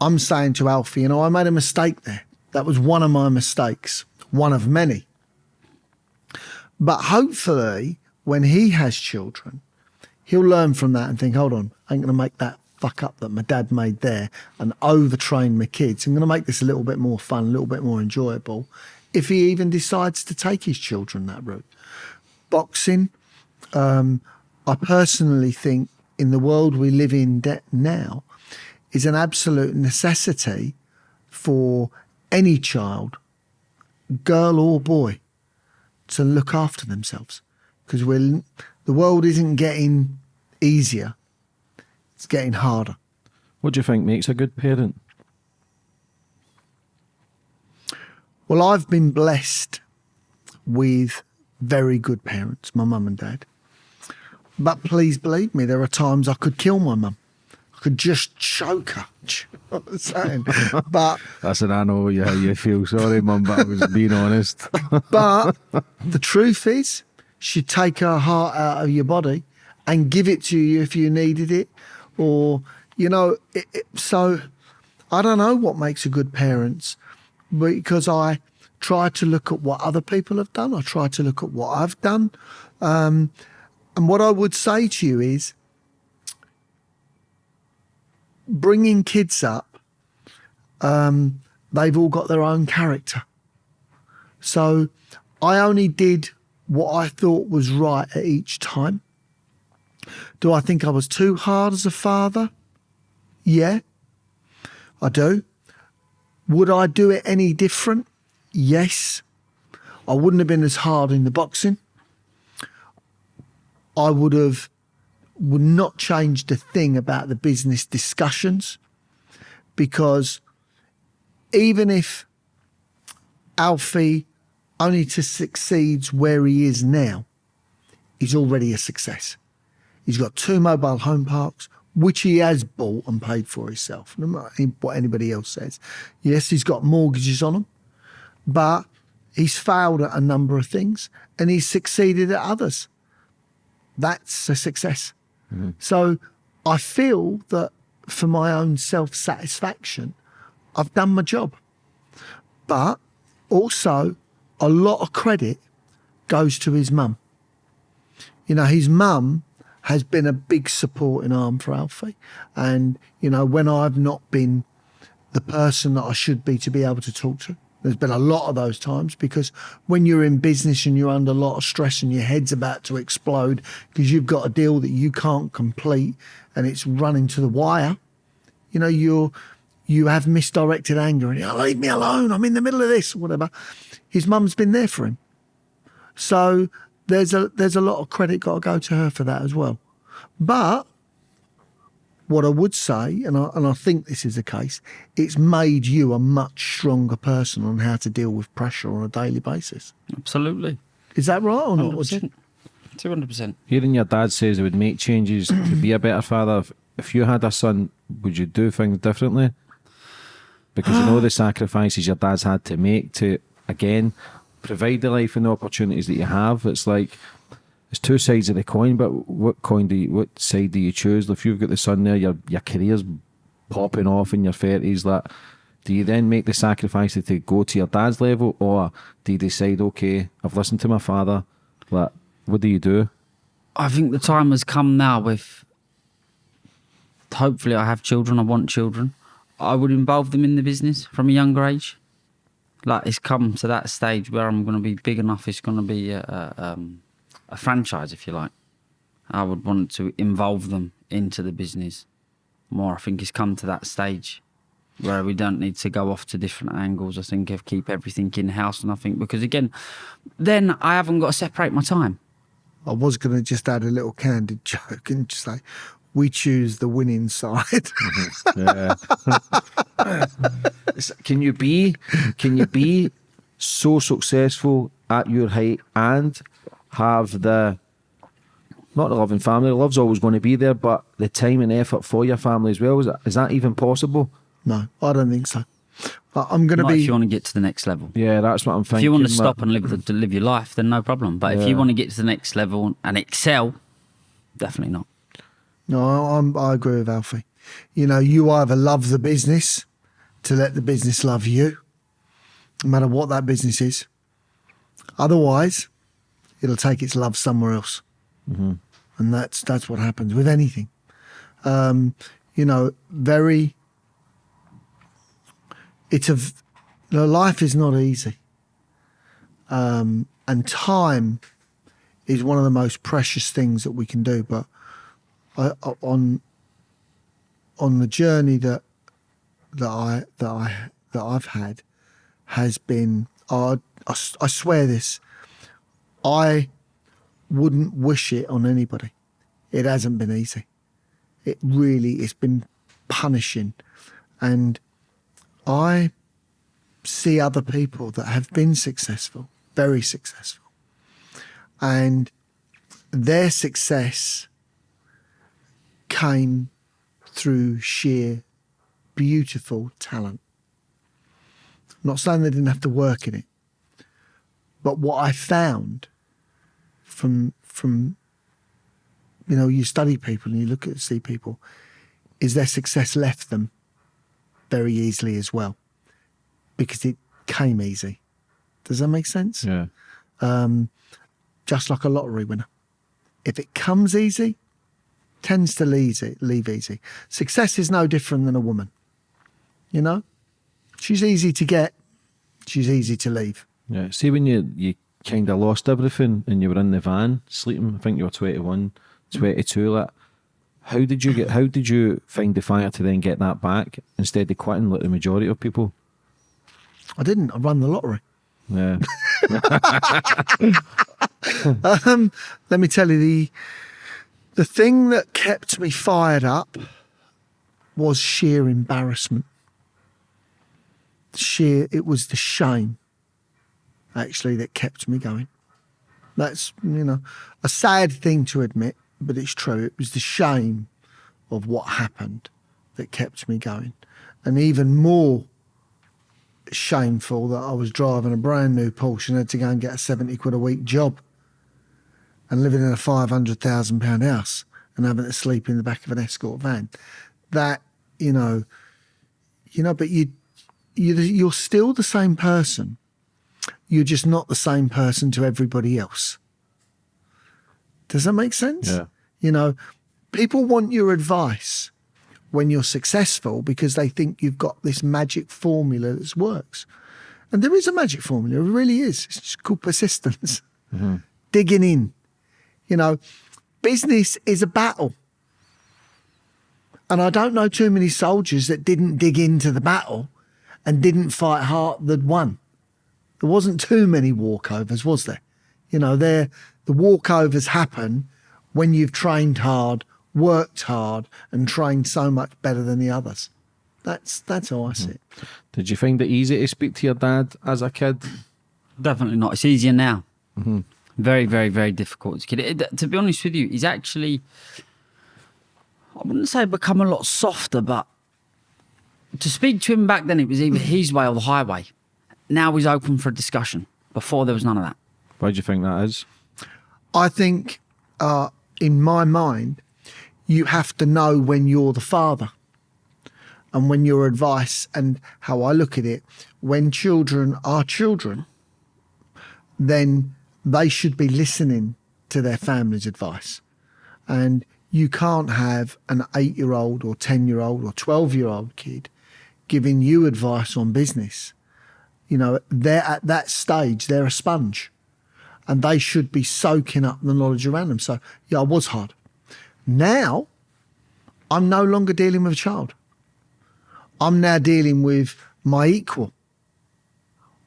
I'm saying to Alfie, you know, I made a mistake there. That was one of my mistakes, one of many. But hopefully, when he has children, he'll learn from that and think, hold on, I ain't going to make that fuck up that my dad made there and overtrain my kids. I'm going to make this a little bit more fun, a little bit more enjoyable if he even decides to take his children that route. Boxing, um, I personally think in the world we live in now, is an absolute necessity for any child, girl or boy, to look after themselves because we're the world isn't getting easier; it's getting harder. What do you think makes a good parent? Well, I've been blessed with very good parents, my mum and dad. But please believe me, there are times I could kill my mum. I could just choke her. You know what I'm saying? but I know how you feel sorry, mum, but I was being honest. but the truth is, she'd take her heart out of your body and give it to you if you needed it, or you know. It, it, so I don't know what makes a good parent because I try to look at what other people have done. I try to look at what I've done, um, and what I would say to you is, bringing kids up. Um, they've all got their own character. So I only did what I thought was right at each time. Do I think I was too hard as a father? Yeah, I do. Would I do it any different? Yes. I wouldn't have been as hard in the boxing. I would have would not changed a thing about the business discussions because even if Alfie only to succeeds where he is now, he's already a success. He's got two mobile home parks, which he has bought and paid for himself, no matter what anybody else says. Yes, he's got mortgages on them, but he's failed at a number of things and he's succeeded at others. That's a success. Mm-hmm. So I feel that for my own self satisfaction, I've done my job. But also, a lot of credit goes to his mum. You know, his mum has been a big supporting arm for Alfie. And, you know, when I've not been the person that I should be to be able to talk to, there's been a lot of those times because when you're in business and you're under a lot of stress and your head's about to explode because you've got a deal that you can't complete and it's running to the wire, you know, you're you have misdirected anger and you leave me alone, I'm in the middle of this, whatever. His mum's been there for him. So there's a there's a lot of credit got to go to her for that as well. But what I would say, and I, and I think this is the case, it's made you a much stronger person on how to deal with pressure on a daily basis. Absolutely. Is that right or not? 100%. 200%. Hearing your dad says he would make changes to be a better father, if, if you had a son, would you do things differently? Because you know the sacrifices your dad's had to make to, again, provide the life and the opportunities that you have. It's like, it's two sides of the coin, but what coin do you, what side do you choose? If you've got the son there, your, your career's popping off in your 30s, that do you then make the sacrifice to go to your dad's level or do you decide, okay, I've listened to my father, like, what do you do? I think the time has come now with hopefully I have children, I want children. I would involve them in the business from a younger age. Like it's come to that stage where I'm going to be big enough. It's going to be a, a, um, a franchise, if you like. I would want to involve them into the business more. I think it's come to that stage where we don't need to go off to different angles. I think if keep everything in house, and I think because again, then I haven't got to separate my time. I was going to just add a little candid joke and just say, we choose the winning side. Mm-hmm. Can you be can you be so successful at your height and have the not the loving family, love's always going to be there, but the time and effort for your family as well. Is that, is that even possible? no, I don't think so. But I'm going to be. if you want to get to the next level. Yeah, that's what I'm thinking. If you want to stop and live the, to live your life, then no problem. But if you want to get to the next level and excel, definitely not. No, I'm, I agree with Alfie. You know, you either love the business to let the business love you, no matter what that business is. Otherwise, it'll take its love somewhere else, and that's that's what happens with anything. Um, you know, very. It's a, you know, life is not easy, um, and time is one of the most precious things that we can do. But Uh, on on the journey that that I that I that I've had has been I I swear this I wouldn't wish it on anybody. It hasn't been easy. It really it's been punishing and I see other people that have been successful, very successful. And their success came through sheer beautiful talent. I'm not saying they didn't have to work in it, but what I found from from you know you study people and you look at see people is their success left them very easily as well because it came easy. Does that make sense? Yeah. Um, just like a lottery winner. If it comes easy, tends to leave leave easy. Success is no different than a woman. You know, she's easy to get, she's easy to leave. Yeah. See when you you kind of lost everything and you were in the van sleeping. I think you were 21, 22. Like, How did you get? How did you find the fire to then get that back instead of quitting like the majority of people? I didn't. I won the lottery. Yeah, Um, let me tell you the the thing that kept me fired up was sheer embarrassment. Sheer, it was the shame actually that kept me going. That's you know a sad thing to admit, but it's true. It was the shame of what happened that kept me going, and even more shameful that I was driving a brand new Porsche and had to go and get a seventy quid a week job and living in a five hundred thousand pound house and having to sleep in the back of an escort van. That you know, you know, but you, you you're still the same person. You're just not the same person to everybody else. Does that make sense? Yeah. You know, people want your advice when you're successful because they think you've got this magic formula that works. And there is a magic formula, it really is. It's just called persistence, mm-hmm. digging in. You know, business is a battle. And I don't know too many soldiers that didn't dig into the battle and didn't fight hard that won. There wasn't too many walkovers, was there? You know, there the walkovers happen when you've trained hard, worked hard, and trained so much better than the others. That's that's how I see it. did you find it easy to speak to your dad as a kid? Definitely not. It's easier now. Mm-hmm. Very, very, very difficult to get it. To be honest with you, he's actually, I wouldn't say become a lot softer, but to speak to him back then, it was either his way or the highway. Now he's open for a discussion. Before there was none of that. Why do you think that is? I think, uh, in my mind, you have to know when you're the father and when your advice and how I look at it, when children are children, then they should be listening to their family's advice. And you can't have an eight year old or 10 year old or 12 year old kid giving you advice on business. You know, they're at that stage, they're a sponge and they should be soaking up the knowledge around them. So, yeah, I was hard. Now, I'm no longer dealing with a child. I'm now dealing with my equal.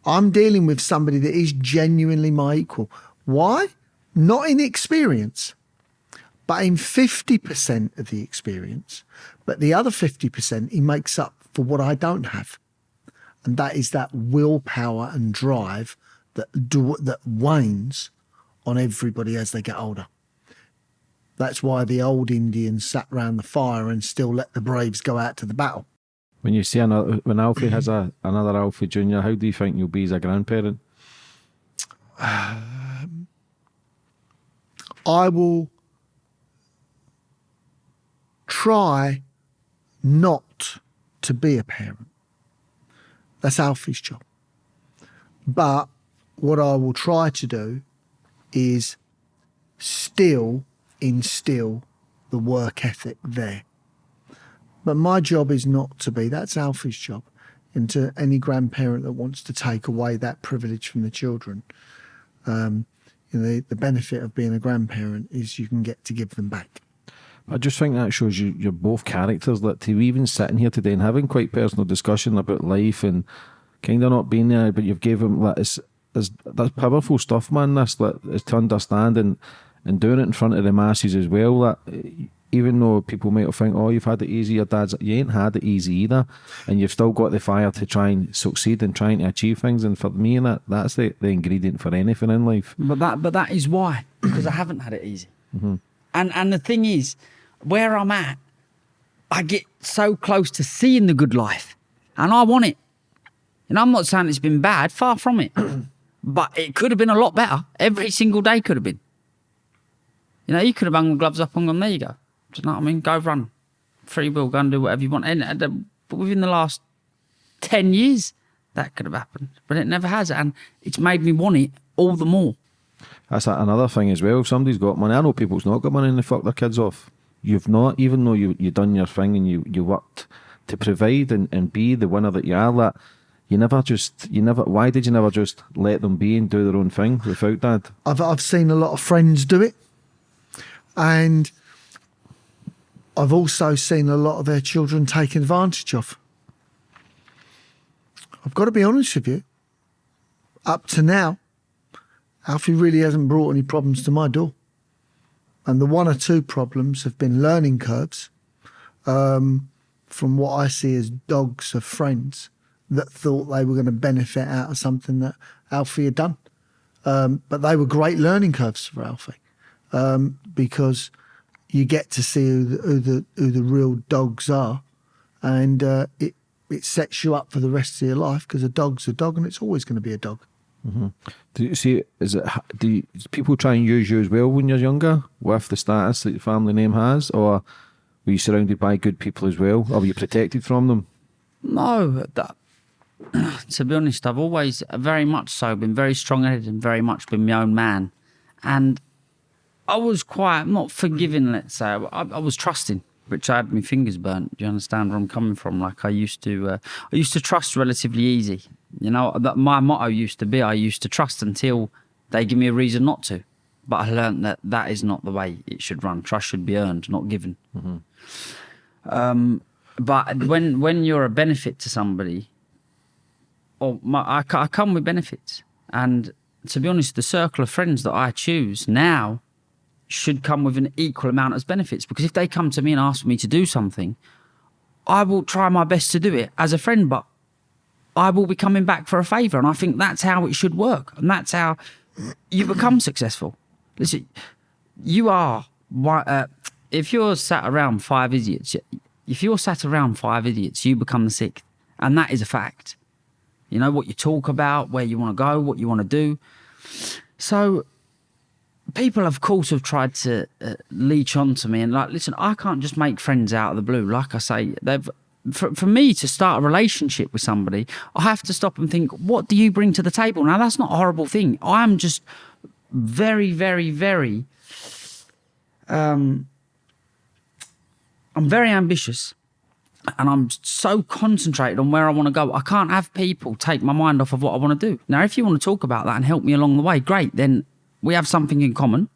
I'm dealing with somebody that is genuinely my equal. Why? Not in experience, but in 50% of the experience. But the other 50% he makes up for what I don't have. And that is that willpower and drive that do, that wanes on everybody as they get older. That's why the old Indians sat round the fire and still let the braves go out to the battle. When you see another, when Alfie has a another Alfie Junior, how do you think you'll be as a grandparent? Um, I will try not to be a parent. That's Alfie's job. But what I will try to do is still instill the work ethic there. But my job is not to be, that's Alfie's job. And to any grandparent that wants to take away that privilege from the children, um, you know, the, the benefit of being a grandparent is you can get to give them back. I just think that shows you you're both characters. That to even sitting here today and having quite personal discussion about life and kind of not being there, but you've gave him that is is that's powerful stuff, man. This that is to understand and and doing it in front of the masses as well. That even though people might have think, oh, you've had it easy, your dad's you ain't had it easy either, and you've still got the fire to try and succeed and trying to achieve things. And for me, that that's the, the ingredient for anything in life. But that, but that is why, because I haven't had it easy. Mm-hmm. And and the thing is, where I'm at, I get so close to seeing the good life, and I want it. And I'm not saying it's been bad, far from it, but it could have been a lot better. Every single day could have been. You know, you could have hung the gloves up and gone, there you go. Do you know what I mean? Go run, free will, go and do whatever you want. And, and, uh, but within the last ten years, that could have happened, but it never has, and it's made me want it all the more. That's a- another thing as well. If somebody's got money, I know people's not got money and they fuck their kids off. You've not, even though you you done your thing and you you worked to provide and, and be the winner that you are. That you never just you never. Why did you never just let them be and do their own thing without that? I've I've seen a lot of friends do it, and I've also seen a lot of their children taken advantage of. I've got to be honest with you. Up to now, Alfie really hasn't brought any problems to my door. And the one or two problems have been learning curves um, from what I see as dogs of friends that thought they were going to benefit out of something that Alfie had done. Um, but they were great learning curves for Alfie um, because you get to see who the, who the, who the real dogs are. And uh, it, it sets you up for the rest of your life because a dog's a dog and it's always going to be a dog. Do you see? Is it? Do you, does people try and use you as well when you're younger with the status that your family name has, or were you surrounded by good people as well, or were you protected from them? No, that, to be honest, I've always very much so been very strong headed and very much been my own man. And I was quite not forgiving, let's say. I, I was trusting, which I had my fingers burnt. Do you understand where I'm coming from? Like I used to, uh, I used to trust relatively easy. You know, that my motto used to be, I used to trust until they give me a reason not to. But I learned that that is not the way it should run. Trust should be earned, not given. Um, but when when you're a benefit to somebody, or my, I, I come with benefits, and to be honest, the circle of friends that I choose now should come with an equal amount as benefits. Because if they come to me and ask me to do something, I will try my best to do it as a friend, but I will be coming back for a favour. And I think that's how it should work. And that's how you become successful. Listen, you are, uh, if you're sat around five idiots, if you're sat around five idiots, you become the sixth. And that is a fact. You know, what you talk about, where you want to go, what you want to do. So people, of course, have tried to uh, leech on to me and like, listen, I can't just make friends out of the blue. Like I say, they've for, for me to start a relationship with somebody, I have to stop and think, what do you bring to the table? Now, that's not a horrible thing. I'm just very, very, very, um, I'm very ambitious and I'm so concentrated on where I want to go. I can't have people take my mind off of what I want to do. Now, if you want to talk about that and help me along the way, great. Then we have something in common.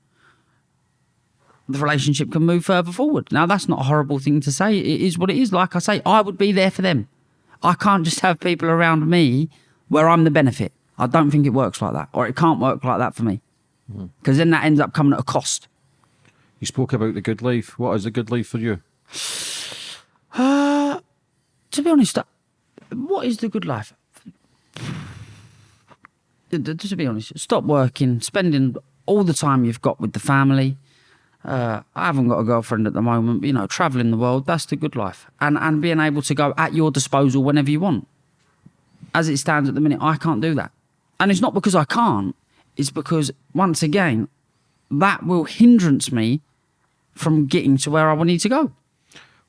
The relationship can move further forward. Now, that's not a horrible thing to say. It is what it is. Like I say, I would be there for them. I can't just have people around me where I'm the benefit. I don't think it works like that, or it can't work like that for me. Because then that ends up coming at a cost. You spoke about the good life. What is the good life for you? to be honest, uh, what is the good life? To be honest, stop working, spending all the time you've got with the family. Uh, I haven't got a girlfriend at the moment, but, you know, traveling the world, that's the good life. And, and being able to go at your disposal whenever you want. As it stands at the minute, I can't do that. And it's not because I can't, it's because, once again, that will hindrance me from getting to where I need to go.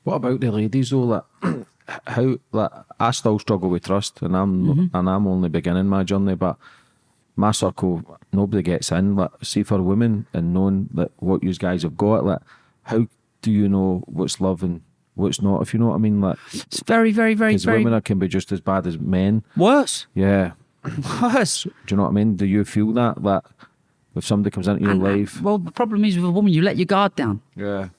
What about the ladies though? Like, how? Like, I still struggle with trust, and I'm and I'm only beginning my journey. But my circle, nobody gets in. Like, see for women and knowing that what you guys have got, like, how do you know what's love and what's not? If you know what I mean, like, It's very, very, very, because very women are, can be just as bad as men. worse. Yeah, Worse. do you know what I mean? Do you feel that that if somebody comes into your And, uh, life, Well, the problem is with a woman, you let your guard down. yeah,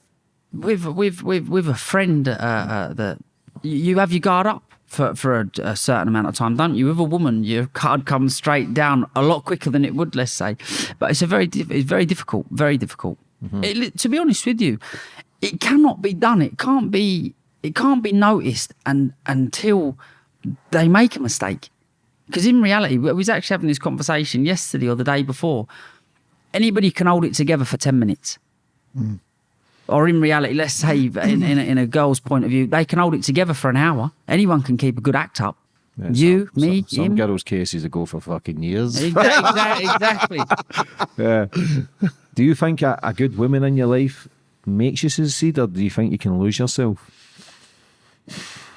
With with with with a friend, uh, uh, that you you have your guard up for for a, a certain amount of time, don't you? With a woman, your card comes straight down a lot quicker than it would, let's say. But it's a very it's very difficult, very difficult. Mm-hmm. It, to be honest with you, it cannot be done. It can't be it can't be noticed and until they make a mistake. Because in reality, we was actually having this conversation yesterday or the day before. Anybody can hold it together for 10 minutes. Mm. Or in reality, let's say in, in, a, in a girl's point of view, they can hold it together for an hour. Anyone can keep a good act up. Yeah, you, some, me, some, some him. girls' cases that go for fucking years. Exactly. exactly. Yeah. do you think a, a good woman in your life makes you succeed, or do you think you can lose yourself?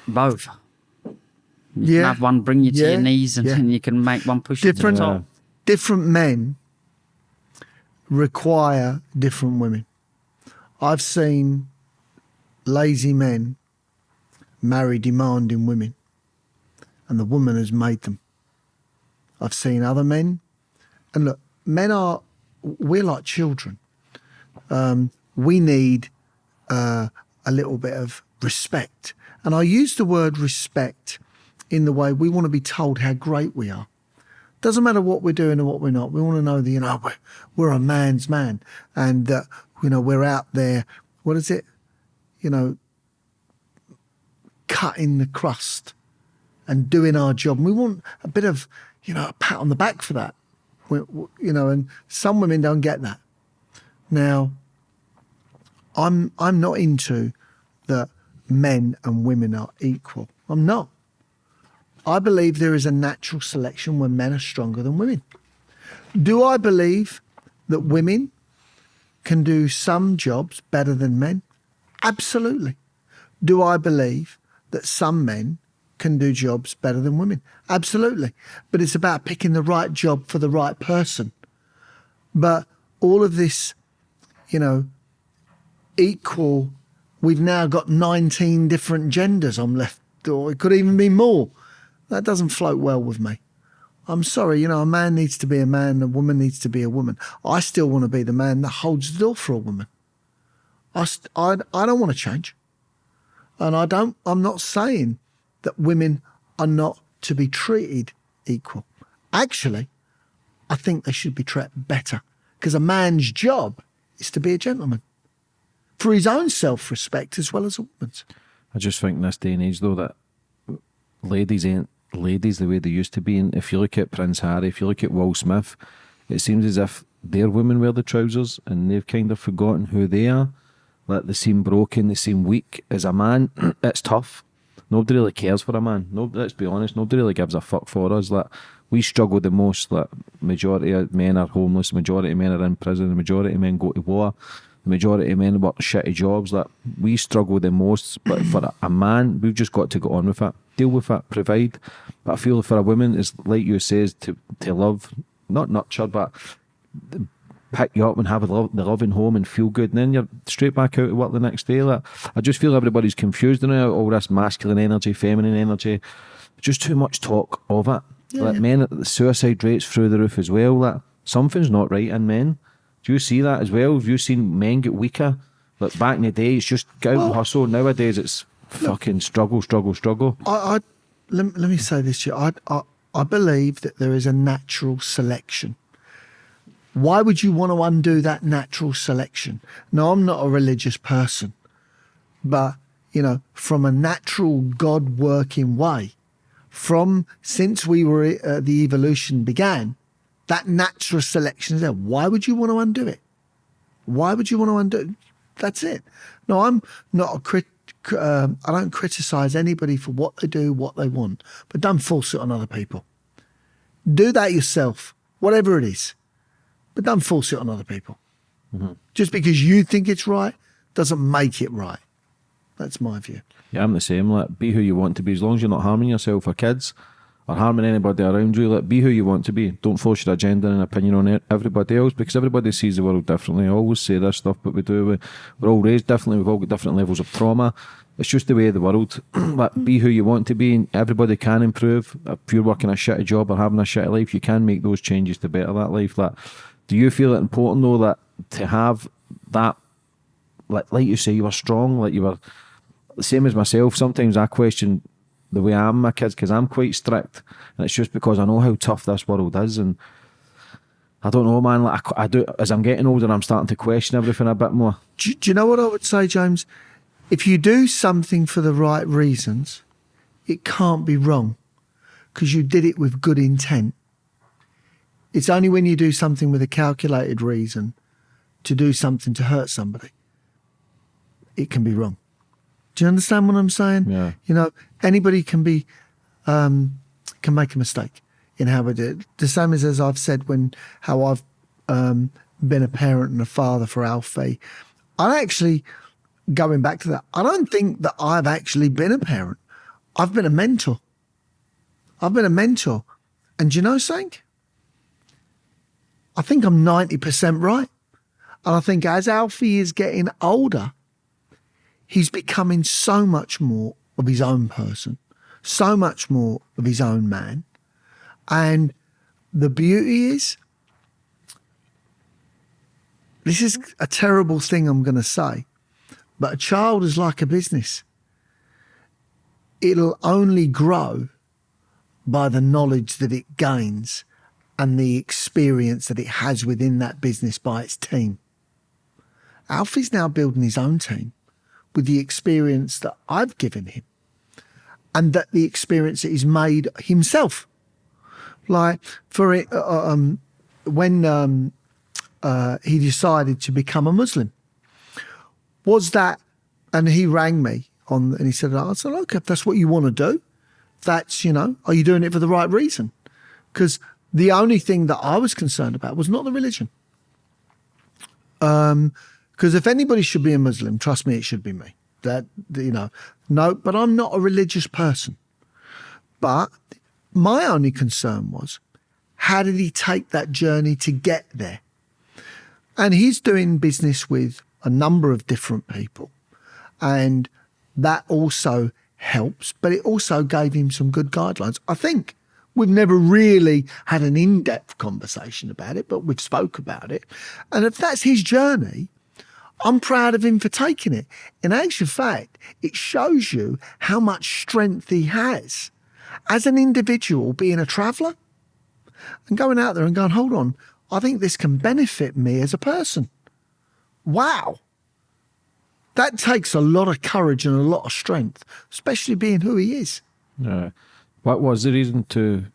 Both. You can Yeah. have one bring you to Yeah. your knees and Yeah. then you can make one push you to the Different, top. different men require different women. I've seen lazy men marry demanding women, and the woman has made them. I've seen other men, and look, men are, we're like children. Um, we need uh, a little bit of respect. And I use the word respect in the way we want to be told how great we are. Doesn't matter what we're doing or what we're not. We want to know that, you know, we're, we're a man's man and that, you know, we're out there. What is it? You know, cutting the crust and doing our job. And we want a bit of, you know, a pat on the back for that. We, you know, and some women don't get that. Now, I'm I'm not into that men and women are equal. I'm not. I believe there is a natural selection where men are stronger than women. Do I believe that women can do some jobs better than men? Absolutely. Do I believe that some men can do jobs better than women? Absolutely. But it's about picking the right job for the right person. But all of this, you know, equal, we've now got 19 different genders I'm left, or it could even be more. That doesn't float well with me. I'm sorry, you know, a man needs to be a man, a woman needs to be a woman. I still want to be the man that holds the door for a woman. I, I, I don't want to change. And I don't, I'm not saying that women are not to be treated equal. Actually, I think they should be treated better because a man's job is to be a gentleman for his own self respect as well as a woman's. I just think in this day and age, though, that ladies ain't ladies the way they used to be. And if you look at Prince Harry, if you look at Will Smith, it seems as if their women wear the trousers and they've kind of forgotten who they are. Like they seem broken, they seem weak. As a man, it's tough. Nobody really cares for a man. No, let's be honest. Nobody really gives a fuck for us. Like we struggle the most. Like majority of men are homeless. Majority of men are in prison. The majority of men go to war. The majority of men work shitty jobs. Like we struggle the most. But for a, man, we've just got to go on with it, deal with it, provide. But I feel for a woman, is like you says to to love, not nurture, but pick you up and have a lo- the loving home and feel good, and then you're straight back out to work the next day. Like I just feel everybody's confused now. All this masculine energy, feminine energy, just too much talk of it. Yeah. like men, the suicide rates through the roof as well. Like something's not right in men. Do you see that as well? Have you seen men get weaker? Like back in the day, it's just go out and hustle. Nowadays, it's fucking struggle, struggle, struggle. I, I let, let me say this to you. I, I, I believe that there is a natural selection. Why would you want to undo that natural selection? Now, I'm not a religious person, but, you know, from a natural God working way, from since we were, uh, the evolution began, that natural selection is there. Why would you want to undo it? Why would you want to undo it? That's it. No, I'm not a crit. Um, I don't criticize anybody for what they do, what they want, but don't force it on other people. Do that yourself, whatever it is, but don't force it on other people. Just because you think it's right doesn't make it right. That's my view. Yeah, I'm the same. Like, be who you want to be. As long as you're not harming yourself or kids or harming anybody around you, like, be who you want to be. Don't force your agenda and opinion on everybody else because everybody sees the world differently. I always say this stuff, but we do. We, we're all raised differently. We've all got different levels of trauma. It's just the way of the world. like, be who you want to be. and Everybody can improve. If you're working a shitty job or having a shitty life, you can make those changes to better that life. Like, do you feel it important though that to have that, like, like you say, you were strong, like you were the same as myself. Sometimes I question the way I am my kids because I'm quite strict, and it's just because I know how tough this world is, and I don't know, man. Like I, I do, as I'm getting older, I'm starting to question everything a bit more. Do, do you know what I would say, James? If you do something for the right reasons, it can't be wrong because you did it with good intent. It's only when you do something with a calculated reason to do something to hurt somebody, it can be wrong. Do you understand what I'm saying? Yeah. You know, anybody can be um, can make a mistake in how we do it. The same as as I've said when how I've um, been a parent and a father for Alfie. I actually going back to that. I don't think that I've actually been a parent. I've been a mentor. I've been a mentor, and do you know something? I think I'm ninety percent right, and I think as Alfie is getting older, he's becoming so much more of his own person, so much more of his own man. And the beauty is, this is a terrible thing I'm going to say, But a child is like a business. It'll only grow by the knowledge that it gains and the experience that it has within that business by its team. Alfie's now building his own team with the experience that I've given him and that the experience that he's made himself. Like for it, uh, um, when um, uh, he decided to become a Muslim, was that, and he rang me on, and he said, I said, look, if that's what you want to do, that's, you know, are you doing it for the right reason? Because the only thing that I was concerned about was not the religion. Um, because if anybody should be a Muslim, trust me, it should be me. That you know, no, but I'm not a religious person. But my only concern was, how did he take that journey to get there? And he's doing business with a number of different people, and that also helps. But it also gave him some good guidelines. I think we've never really had an in-depth conversation about it, but we've spoke about it. And if that's his journey, I'm proud of him for taking it. In actual fact, it shows you how much strength he has as an individual being a traveller and going out there and going, hold on, I think this can benefit me as a person. Wow. That takes a lot of courage and a lot of strength, especially being who he is. Yeah. What was the reason to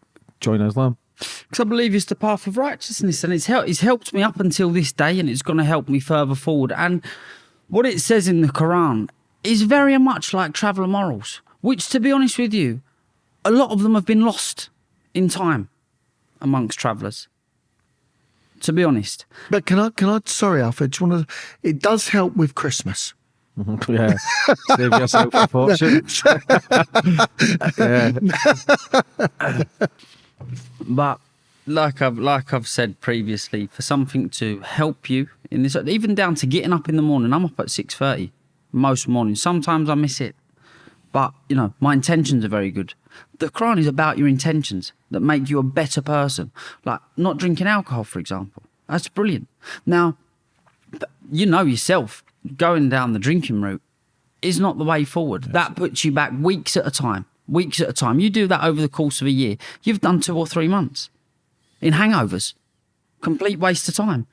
join Islam? Because I believe it's the path of righteousness, and it's helped. It's helped me up until this day, and it's going to help me further forward. And what it says in the Quran is very much like traveller morals, which, to be honest with you, a lot of them have been lost in time amongst travellers. To be honest, But can I, can I, sorry, Alfred, do you want to, it does help with Christmas. Mm-hmm. yeah. Save yourself a fortune. yeah. but like I've like I've said previously, for something to help you in this, even down to getting up in the morning, I'm up at six thirty most mornings. Sometimes I miss it, but you know my intentions are very good. The Quran is about your intentions that make you a better person. Like not drinking alcohol, for example. That's brilliant. Now, you know yourself, going down the drinking route is not the way forward. That puts you back weeks at a time. Weeks at a time. You do that over the course of a year. You've done two or three months in hangovers. Complete waste of time.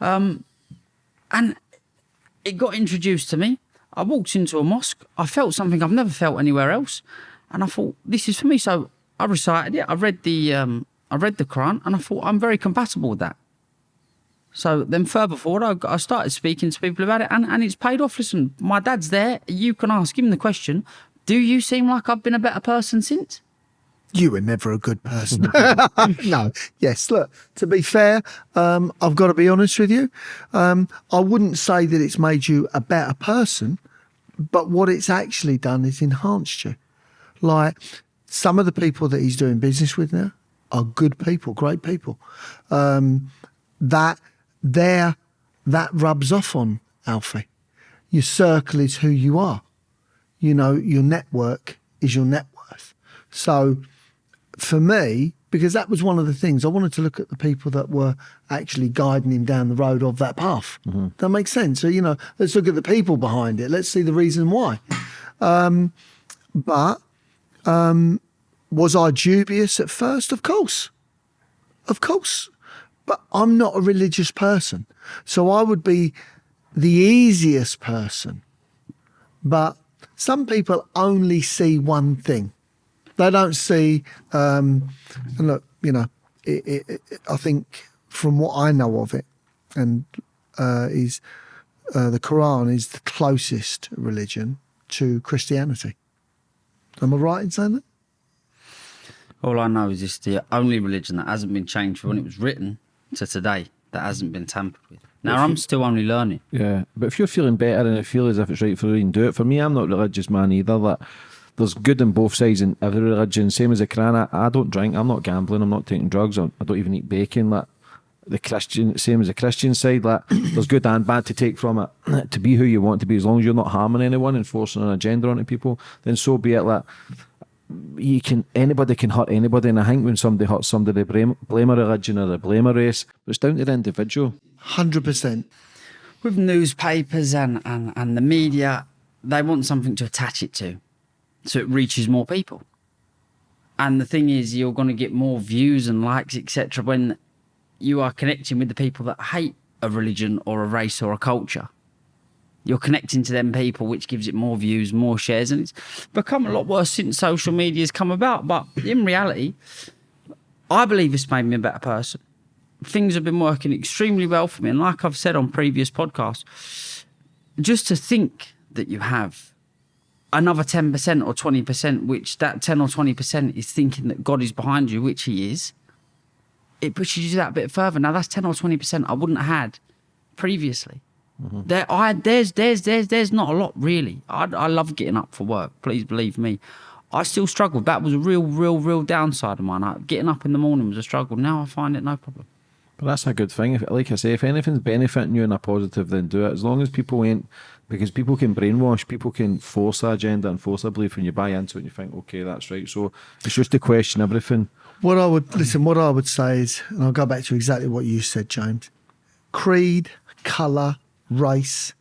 Um, and it got introduced to me. I walked into a mosque. I felt something I've never felt anywhere else, and I thought this is for me. So I recited it. I read the um, I read the Quran, and I thought I'm very compatible with that. So then further forward, I, I started speaking to people about it, and, and it's paid off. Listen, my dad's there. You can ask him the question. Do you seem like I've been a better person since? You were never a good person. no, yes. Look, to be fair, um, I've got to be honest with you. Um, I wouldn't say that it's made you a better person, but what it's actually done is enhanced you. Like some of the people that he's doing business with now are good people, great people. Um, that there, that rubs off on Alfie. Your circle is who you are. You know, your network is your net worth. So for me, because that was one of the things I wanted to look at the people that were actually guiding him down the road of that path. That makes sense. So, you know, let's look at the people behind it. Let's see the reason why. Um, but um, was I dubious at first? Of course. Of course. But I'm not a religious person. So I would be the easiest person. But some people only see one thing. They don't see, um, and look, you know, it, it, it, I think from what I know of it, and uh, is uh, the Quran is the closest religion to Christianity. Am I right in saying that? All I know is it's the only religion that hasn't been changed from when it was written to today that hasn't been tampered with. Now I'm still only learning. Yeah, but if you're feeling better and it feel as if it's right for you, then do it. For me, I'm not a religious man either. That there's good in both sides in every religion. Same as the Quran. I, I don't drink. I'm not gambling. I'm not taking drugs. I, I don't even eat bacon. Like the Christian, same as the Christian side. Like there's good and bad to take from it. to be who you want to be, as long as you're not harming anyone and forcing an agenda onto people, then so be it. Like you can anybody can hurt anybody, and I think when somebody hurts somebody, they blame, blame a religion or they blame a race. But it's down to the individual. Hundred percent. with newspapers and, and, and the media, they want something to attach it to so it reaches more people. And the thing is, you're going to get more views and likes, etc., when you are connecting with the people that hate a religion or a race or a culture. You're connecting to them people, which gives it more views, more shares, and it's become a lot worse since social media has come about. But in reality, I believe it's made me a better person. Things have been working extremely well for me. And like I've said on previous podcasts, just to think that you have another 10% or 20%, which that 10 or 20% is thinking that God is behind you, which He is, it pushes you that bit further. Now, that's 10 or 20% I wouldn't have had previously. Mm-hmm. There, I there's there's there's there's not a lot really. I I love getting up for work. Please believe me. I still struggled. That was a real, real, real downside of mine. I, getting up in the morning was a struggle. Now I find it no problem. But that's a good thing. If, like I say, if anything's benefiting you in a positive, then do it. As long as people ain't, because people can brainwash, people can force an agenda and force a belief, and you buy into it and you think, okay, that's right. So it's just to question of everything. What I would listen, what I would say is, and I'll go back to exactly what you said, James. Creed, colour, race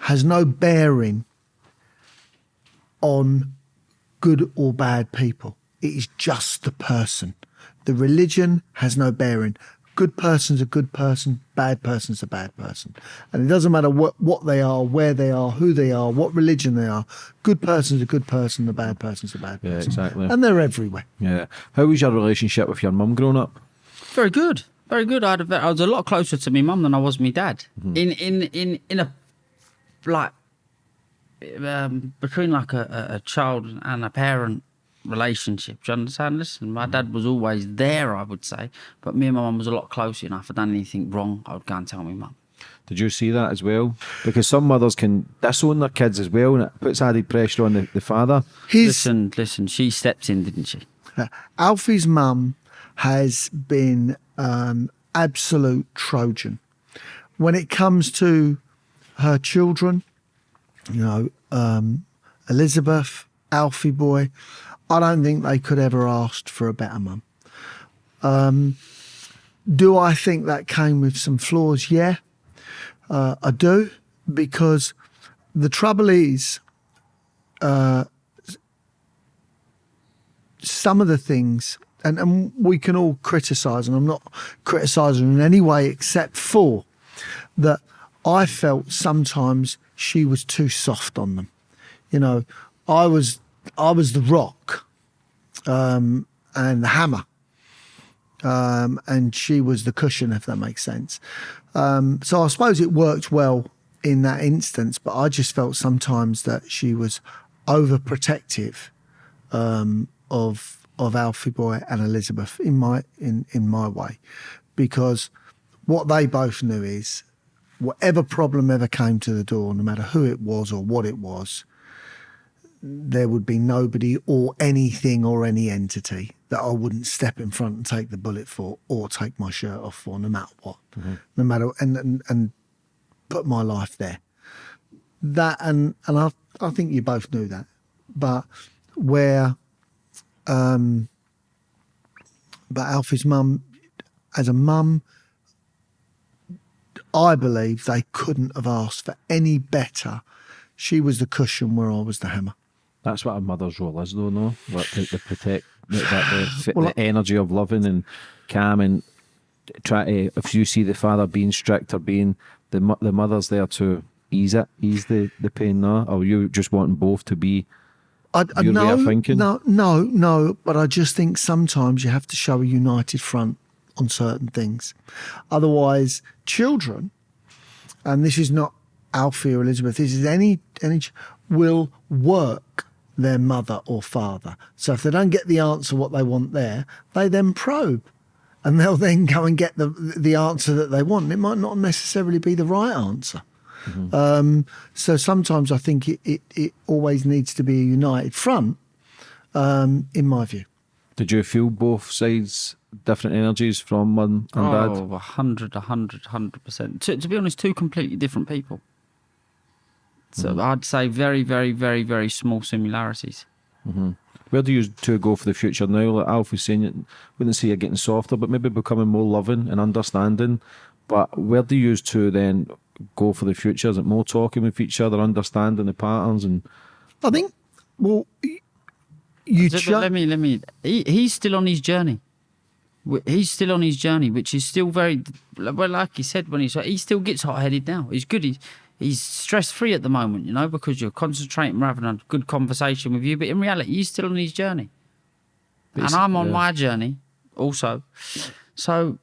has no bearing on good or bad people. It is just the person. The religion has no bearing. Good person's a good person, bad person's a bad person. And it doesn't matter what, what they are, where they are, who they are, what religion they are. Good person's a good person, the bad person's a bad person. Yeah, person. exactly. And they're everywhere. Yeah. How was your relationship with your mum growing up? Very good, very good. I, had a, ve- I was a lot closer to my mum than I was my dad. In in in in a like um, between like a, a, a child and a parent relationship. Do you understand? Listen, my dad was always there, I would say, but me and my mum was a lot closer. And if I'd done anything wrong, I would go and tell my mum. Did you see that as well? Because some mothers can disown their kids as well, and it puts added pressure on the, the father. His, Listen, listen. She stepped in, didn't she? Alfie's mum has been an absolute Trojan. When it comes to her children, you know, um, Elizabeth, Alfie boy, I don't think they could ever asked for a better mum. Um, do I think that came with some flaws? Yeah, uh, I do, because the trouble is, some of the things, and, and we can all criticise, and I'm not criticising in any way except for that I felt sometimes she was too soft on them. You know, I was I was the rock um, and the hammer, um, and she was the cushion, if that makes sense. Um, so I suppose it worked well in that instance, but I just felt sometimes that she was overprotective um, of of Alfie Boy and Elizabeth in my in in my way, because what they both knew is whatever problem ever came to the door, no matter who it was or what it was, there would be nobody or anything or any entity that I wouldn't step in front and take the bullet for or take my shirt off for, no matter what, mm-hmm. no matter and and, and put my life there. That and and I I think you both knew that, but where um, but Alfie's mum, as a mum, I believe they couldn't have asked for any better. She was the cushion where I was the hammer. That's what a mother's role is, though, no? Like to, to protect the, that, the, Well, the energy of loving and calm and try to, if you see the father being strict or being, the the mother's there to ease it, ease the, the pain, no? Or you just wanting both to be, I, I no, thinking? no, no, no. But I just think sometimes you have to show a united front on certain things. Otherwise, children, and this is not Alfie or Elizabeth. This is any any will work their mother or father. So if they don't get the answer what they want there, they then probe. And they'll then go and get the the answer that they want. It might not necessarily be the right answer. Um, so sometimes I think it, it, it always needs to be a united front, um, in my view. did you feel both sides, different energies from mum and oh, dad? a hundred, a hundred, hundred percent. To, to be honest, two completely different people. So I'd say very, very, very, very small similarities. Where do you two go for the future now? Like Alf was saying, you wouldn't say you're getting softer, but maybe becoming more loving and understanding. But where do you two then go for the future? Is it more talking with each other, understanding the patterns, and I think, well, you Just ju- let me let me. He, he's still on his journey. He's still on his journey, which is still very well. Like he said when he's he still gets hot headed now. He's good. He's he's stress free at the moment, you know, because you're concentrating, we're having a good conversation with you. But in reality, he's still on his journey, and I'm on yeah. my journey also. So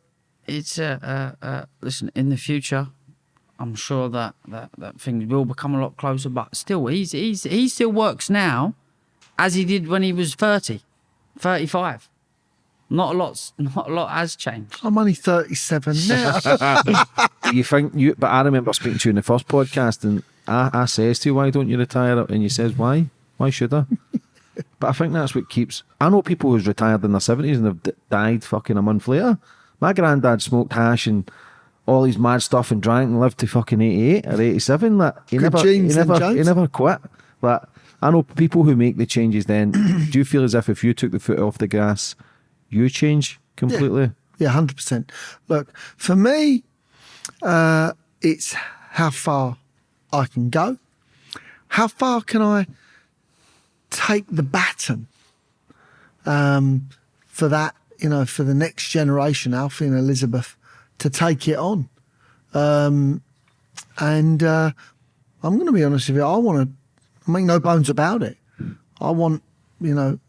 it's uh, uh, uh, listen in the future. I'm sure that, that, that things will become a lot closer, but still, he's he's he still works now as he did when he was 30, 35. Not a lot, not a lot has changed. I'm only 37 now. you think you? But I remember speaking to you in the first podcast, and I, I says to you, "Why don't you retire?" And you says, "Why? Why should I?" but I think that's what keeps. I know people who's retired in their seventies and have d- died fucking a month later. My granddad smoked hash and all his mad stuff and drank and lived to fucking eighty eight or eighty seven. Like he Good never, he never, he never quit. Like I know people who make the changes. Then do you feel as if if you took the foot off the gas, you change completely? Yeah, hundred percent. Look, for me, uh, it's how far I can go. How far can I take the baton um, for that? You know, for the next generation, Alfie and Elizabeth, to take it on. Um, and uh, I'm going to be honest with you. I want to make no bones about it. I want, you know,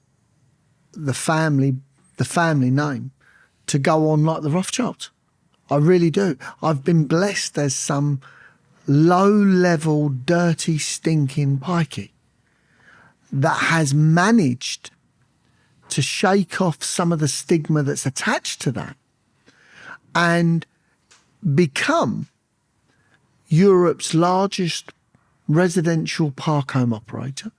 the family, the family name to go on like the Rothschilds. I really do. I've been blessed as some low level, dirty, stinking pikey that has managed to shake off some of the stigma that's attached to that and become Europe's largest residential park home operator.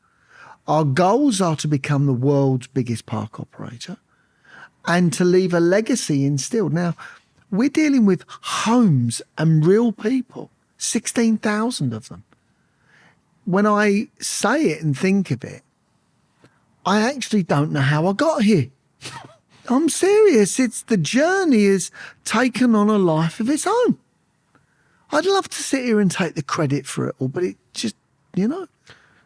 Our goals are to become the world's biggest park operator and to leave a legacy instilled. Now, we're dealing with homes and real people, 16,000 of them. When I say it and think of it, I actually don't know how I got here. I'm serious. It's the journey has taken on a life of its own. I'd love to sit here and take the credit for it all, but it just, you know,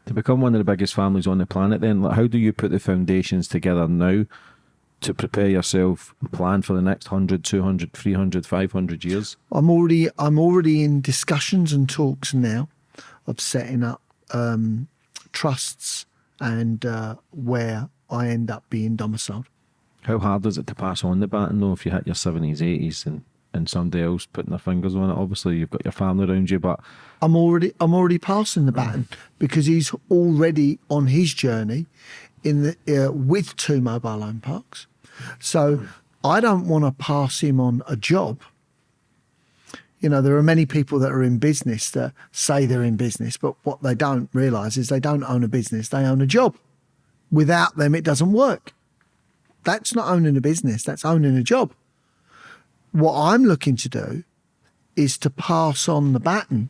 to become one of the biggest families on the planet then like how do you put the foundations together now to prepare yourself and plan for the next 100 200 300 500 years I'm already I'm already in discussions and talks now of setting up um, trusts and uh, where I end up being domiciled. How hard is it to pass on the baton though if you hit your 70s 80s and and somebody else putting their fingers on it obviously you've got your family around you but I'm already I'm already passing the baton because he's already on his journey in the uh, with two mobile home parks. So I don't want to pass him on a job. You know, there are many people that are in business that say they're in business, but what they don't realize is they don't own a business, they own a job. Without them, it doesn't work. That's not owning a business, that's owning a job. What I'm looking to do is to pass on the baton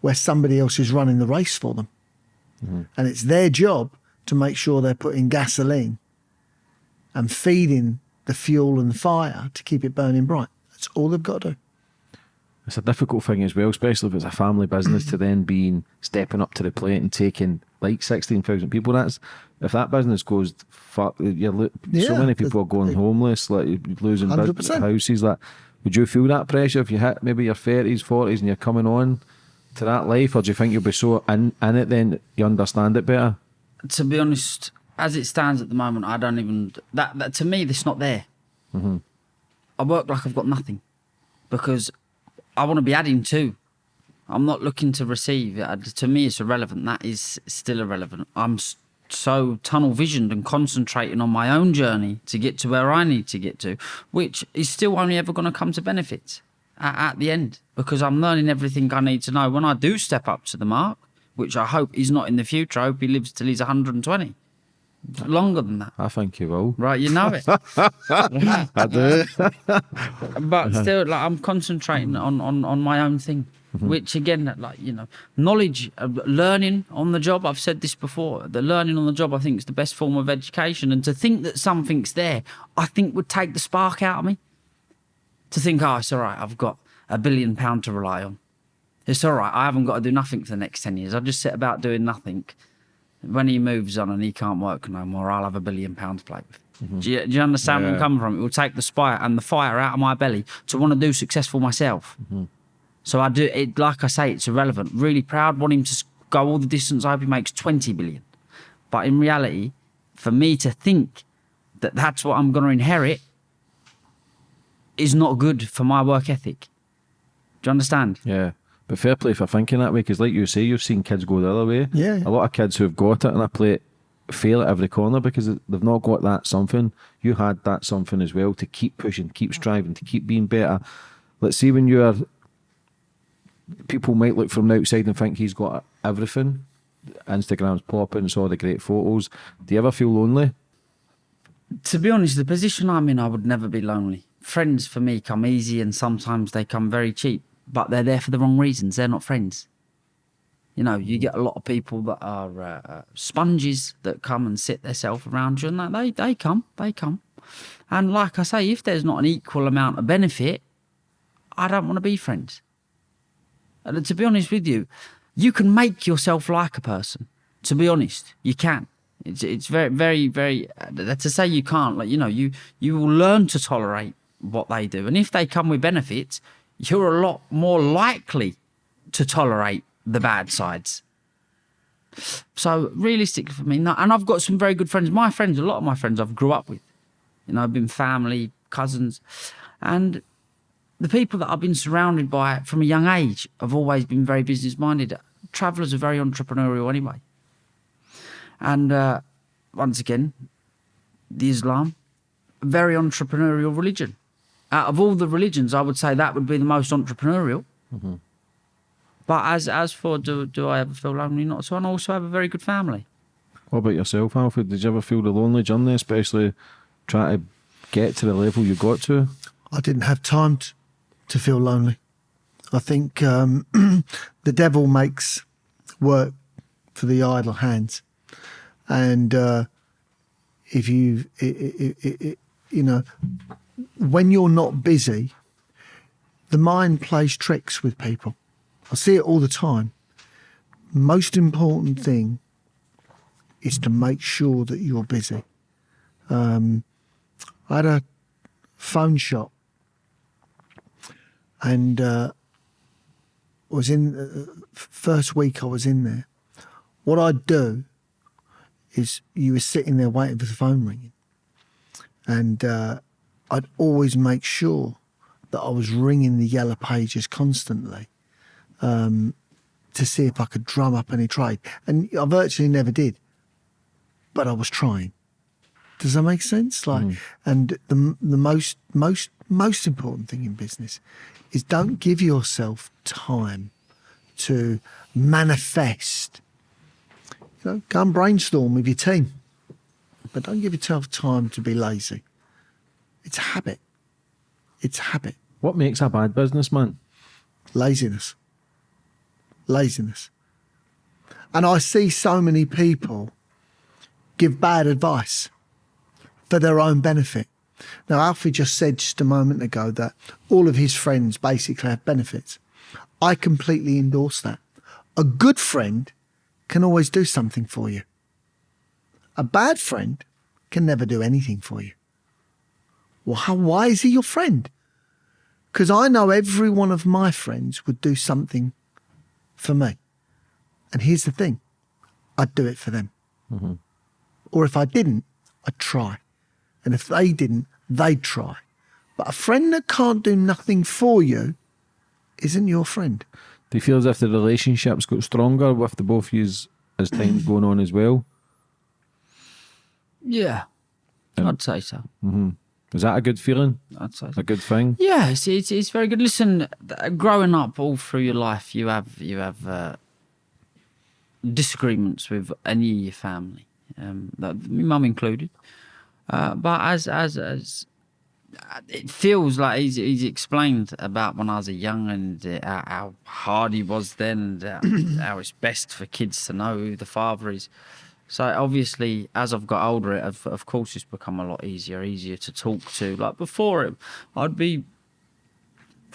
where somebody else is running the race for them. Mm-hmm. And it's their job to make sure they're putting gasoline and feeding the fuel and the fire to keep it burning bright. That's all they've got to do. it's a difficult thing as well especially if it's a family business to then being stepping up to the plate and taking like 16,000 people that's if that business goes fuck you're lo- so Yeah, many the- people are going the- homeless like losing bus- 100%. houses like would you feel that pressure if you hit maybe your 30s 40s and you're coming on to that life or do you think you'll be so in, in it then you understand it better To be honest, as it stands at the moment, I don't even that, that to me, this not there. Mm-hmm. I work like I've got nothing because I want to be adding to. I'm not looking to receive. To me, it's irrelevant. That is still irrelevant. I'm s- so tunnel visioned and concentrating on my own journey to get to where I need to get to, which is still only ever going to come to benefit at, at the end because I'm learning everything I need to know when I do step up to the mark, which I hope is not in the future. I hope he lives till he's 120. Longer than that. I think you will Right, you know it. I do but still like i'm concentrating on on on my own thing which again like you know knowledge uh, learning on the job i've said this before the learning on the job i think is the best form of education and to think that something's there i think would take the spark out of me to think oh it's all right i've got a billion pound to rely on It's all right. I haven't got to do nothing for the next 10 years. I'll just sit about doing nothing. When he moves on and he can't work no more, I'll have a billion pounds to play with. Do, you, do you understand where I'm coming from? It will take the spire and the fire out of my belly to want to do successful myself. So I do it, like I say, it's irrelevant. Really proud, want him to go all the distance. I hope he makes 20 billion. But in reality, for me to think that that's what I'm going to inherit is not good for my work ethic. Do you understand? Yeah. But fair play for thinking that way, because like you say, you've seen kids go the other way. Yeah, yeah. A lot of kids who've got it and I play it fail at every corner because they've not got that something. You had that something as well to keep pushing, keep striving, to keep being better. Let's see when you're. People might look from the outside and think he's got everything. Instagram's popping, it's all the great photos. Do you ever feel lonely? To be honest, the position I'm in, I would never be lonely. Friends for me come easy and sometimes they come very cheap, but they're there for the wrong reasons. They're not friends. You know, you get a lot of people that are uh, sponges that come and sit themselves around you, and that they they come, they come. And like I say, if there's not an equal amount of benefit, I don't want to be friends. And to be honest with you, you can make yourself like a person. To be honest, you can. It's it's very very very. Uh, to say you can't, like you know, you you will learn to tolerate what they do, and if they come with benefits, you're a lot more likely to tolerate the bad sides. So realistically for me, no, and I've got some very good friends. My friends, a lot of my friends I've grew up with. You know, I've been family, cousins, and the people that I've been surrounded by from a young age have always been very business minded. Travellers are very entrepreneurial anyway. And uh, once again, the Islam, a very entrepreneurial religion. Out of all the religions, I would say that would be the most entrepreneurial. But as as for do do I ever feel lonely? Not so. And I also have a very good family. What about yourself, Alfred? Did you ever feel the lonely journey, especially trying to get to the level you got to? I didn't have time to, to feel lonely. I think um, the devil makes work for the idle hands, and uh, if you, you know, when you're not busy, the mind plays tricks with people. I see it all the time. Most important thing is to make sure that you're busy. Um, I had a phone shop and uh, was in uh, first week I was in there. What I'd do is you were sitting there waiting for the phone ringing, and uh, I'd always make sure that I was ringing the yellow pages constantly um, to see if I could drum up any trade, and I virtually never did, but I was trying. Does that make sense? Like, and the the most most most important thing in business is don't give yourself time to manifest. You know, go and brainstorm with your team, but don't give yourself time to be lazy. It's a habit. It's a habit. What makes a bad businessman? Laziness. Laziness. And I see so many people give bad advice for their own benefit. Now, Alfie just said just a moment ago that all of his friends basically have benefits. I completely endorse that. A good friend can always do something for you. A bad friend can never do anything for you. Well, how, why is he your friend? Because I know every one of my friends would do something for me. And here's the thing I'd do it for them. Mm-hmm. Or if I didn't, I'd try. And if they didn't, they'd try. But a friend that can't do nothing for you isn't your friend. Do you feel as if the relationship's got stronger with the both of you as time's going on as well? Yeah, I'd say so. Is that a good feeling? I'd say so. A good thing? Yeah, it's, it's it's very good. Listen, growing up all through your life, you have you have uh, disagreements with any of your family, um, that, my mum included. Uh, but as as as uh, it feels like he's, he's explained about when I was a young and uh, how, hard he was then, and uh, how it's best for kids to know who the father is. So obviously, as I've got older, it of, of course it's become a lot easier, easier to talk to. Like before, it, I'd be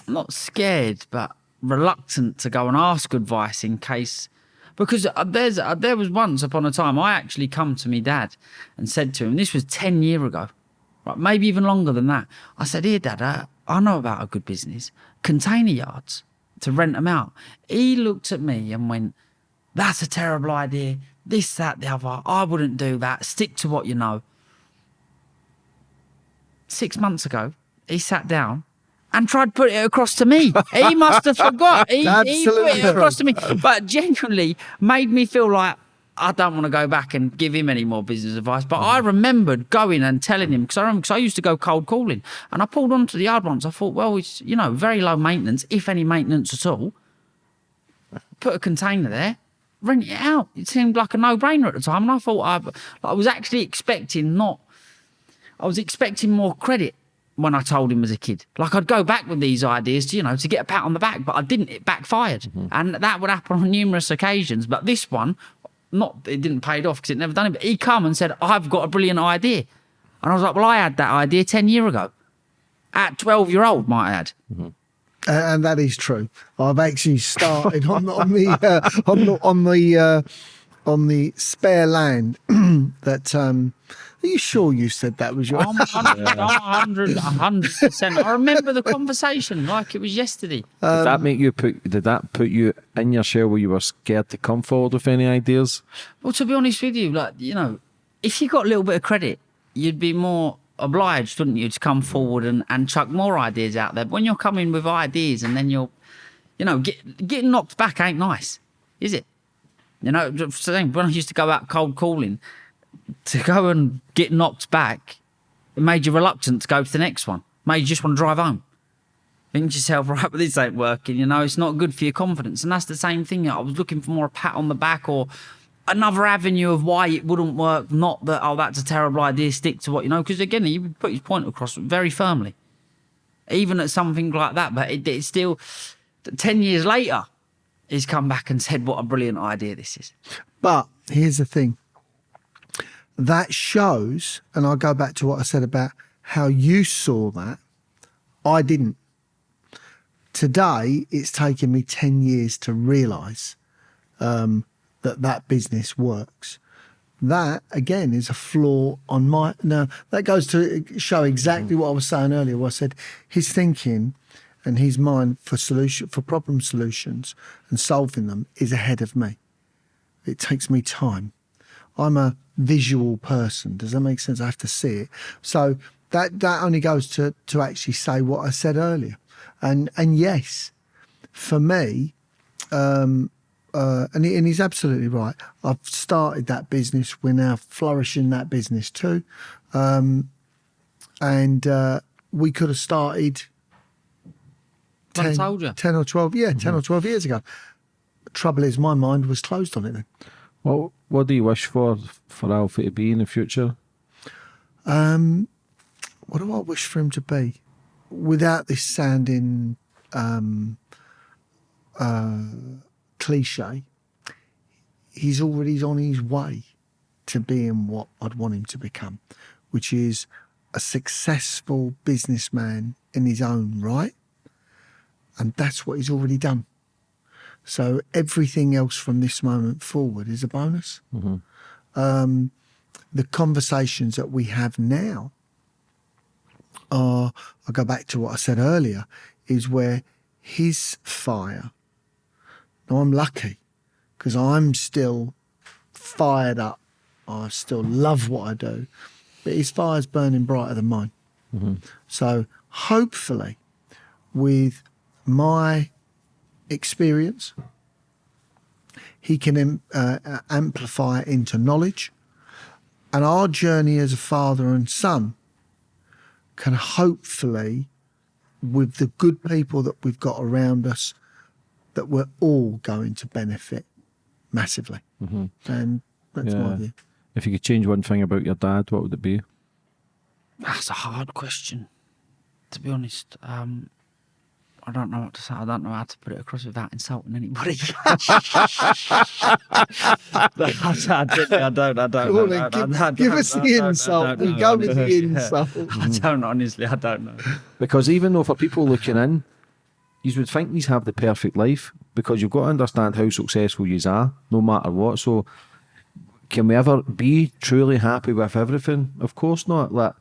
not scared, but reluctant to go and ask advice in case because uh, there's uh, there was once upon a time I actually come to me dad and said to him this was 10 year ago right maybe even longer than that. I said here dad uh, I know about a good business container yards to rent them out. He looked at me and went that's a terrible idea. This that the other. I wouldn't do that. Stick to what you know. Six months ago he sat down and tried to put it across to me. He must have forgot. He, he put it across to me, but genuinely made me feel like I don't want to go back and give him any more business advice. But I remembered going and telling him because I remember because I used to go cold calling, and I pulled onto the yard once. I thought, well, it's you know very low maintenance, if any maintenance at all. Put a container there. Rent it out. It seemed like a no-brainer at the time, and I thought I, I was actually expecting not I was expecting more credit when I told him as a kid. Like I'd go back with these ideas, to, you know, to get a pat on the back, but I didn't. It backfired, and that would happen on numerous occasions. But this one, not it didn't pay it off because it never done it. But he come and said, "I've got a brilliant idea," and I was like, "Well, I had that idea ten year ago, at twelve year old, might I add." Uh, and that is true. I've actually started on, on the uh, on the on the uh, on the spare land that. Um, are you sure you said that was your? I'm 100, I'm 100, 100%. I remember the conversation like it was yesterday. did that um, make you put? Did that put you in your shell where you were scared to come forward with any ideas? Well, to be honest with you, like, you know, if you got a little bit of credit, you'd be more obliged, wouldn't you, to come forward and, and chuck more ideas out there. But when you're coming with ideas and then you're, you know, get, getting knocked back ain't nice, is it? You know, saying, when I used to go out cold calling, to go and get knocked back, it made you reluctant to go to the next one. Made you just want to drive home. Think to yourself, right, but this ain't working, you know, it's not good for your confidence. And that's the same thing. I was looking for more a pat on the back or another avenue of why it wouldn't work. Not that, oh, that's a terrible idea, stick to what you know. Because again, he put his point across very firmly. Even at something like that, but it, it's still 10 years later, he's come back and said, what a brilliant idea this is. But here's the thing. That shows, and I'll go back to what I said about how you saw that. I didn't. Today, it's taken me 10 years to realise um, that that business works. That, again, is a flaw on my. Now, that goes to show exactly what I was saying earlier, where I said his thinking and his mind for solution for problem solutions and solving them is ahead of me. It takes me time. I'm a visual person. Does that make sense? I have to see it. So that that only goes to to actually say what I said earlier. And and yes, for me, um, uh, and, he, and he's absolutely right. I've started that business. We're now flourishing that business too, um, and uh, we could have started. I 10, told you. 10 or 12, yeah, 10 or 12 years ago. Trouble is, my mind was closed on it then. What What do you wish for for Alfie to be in the future? Um, what do I wish for him to be? Without this sounding um, uh, cliche, he's already on his way to being what I'd want him to become, which is a successful businessman in his own right. And that's what he's already done. So everything else from this moment forward is a bonus. Um, the conversations that we have now are, I'll go back to what I said earlier, is where his fire, now I'm lucky because I'm still fired up. I still love what I do, but his fire's burning brighter than mine. So hopefully, with my experience, he can uh, uh, amplify it into knowledge. And our journey as a father and son can hopefully, with the good people that we've got around us, that we're all going to benefit massively. And that's my view. If you could change one thing about your dad, what would it be? That's a hard question, to be honest. Um, I don't know what to say. I don't know how to put it across without insulting anybody. I don't. I don't. I don't. On then, I don't- give- I don't- us I the don't- I insult. don't We go with the honestly. insult. I don't honestly. I don't know. Because even though for people looking in, you would think these have the perfect life because you've got to understand how successful you are, no matter what. So, can we ever be truly happy with everything? Of course not. Like,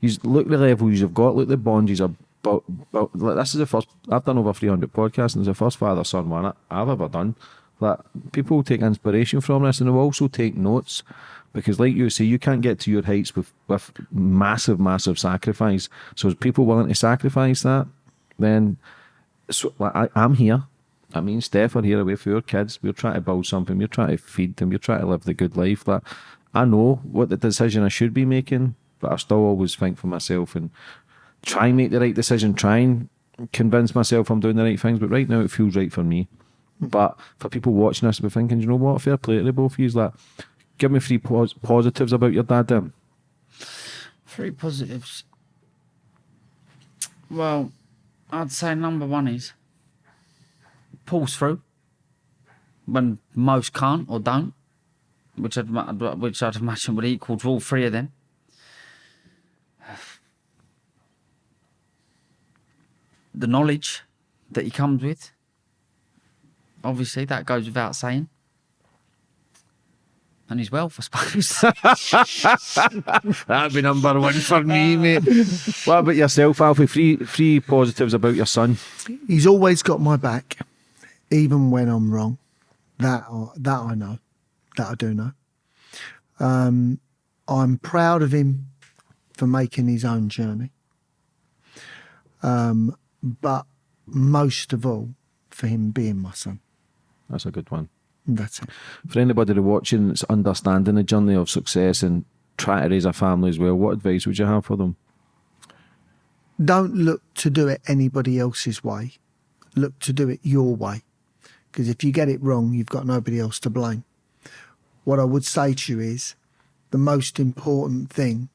you look the levels you've got, look the bonds you've but, but like, this is the first I've done over 300 podcasts and it's the first father son one I've ever done. Like people take inspiration from this and they also take notes because, like you say, you can't get to your heights with with massive, massive sacrifice. So, is people willing to sacrifice that? Then, so like, I, I'm here. I mean, Steph are here away for your kids. We're trying to build something. We're trying to feed them. We're trying to live the good life. That I know what the decision I should be making, but I still always think for myself and try and make the right decision. Try and convince myself I'm doing the right things. But right now, it feels right for me. Mm-hmm. But for people watching this, we're thinking, you know what? Fair play to the both of you. Like, give me three pos- positives about your dad, then. Three positives. Well, I'd say number one is pulls through when most can't or don't, which I'd which I'd imagine would equal to all three of them. The knowledge that he comes with, obviously, that goes without saying. And his wealth, I suppose. That'd be number one for me, mate. what about yourself, Alfie? Three, three positives about your son. He's always got my back, even when I'm wrong. That I- that I know, that I do know. Um, I'm proud of him for making his own journey. Um, but most of all, for him being my son. That's a good one. That's it. For anybody watching that's understanding the journey of success and trying to raise a family as well, what advice would you have for them? Don't look to do it anybody else's way. Look to do it your way. Because if you get it wrong, you've got nobody else to blame. What I would say to you is the most important thing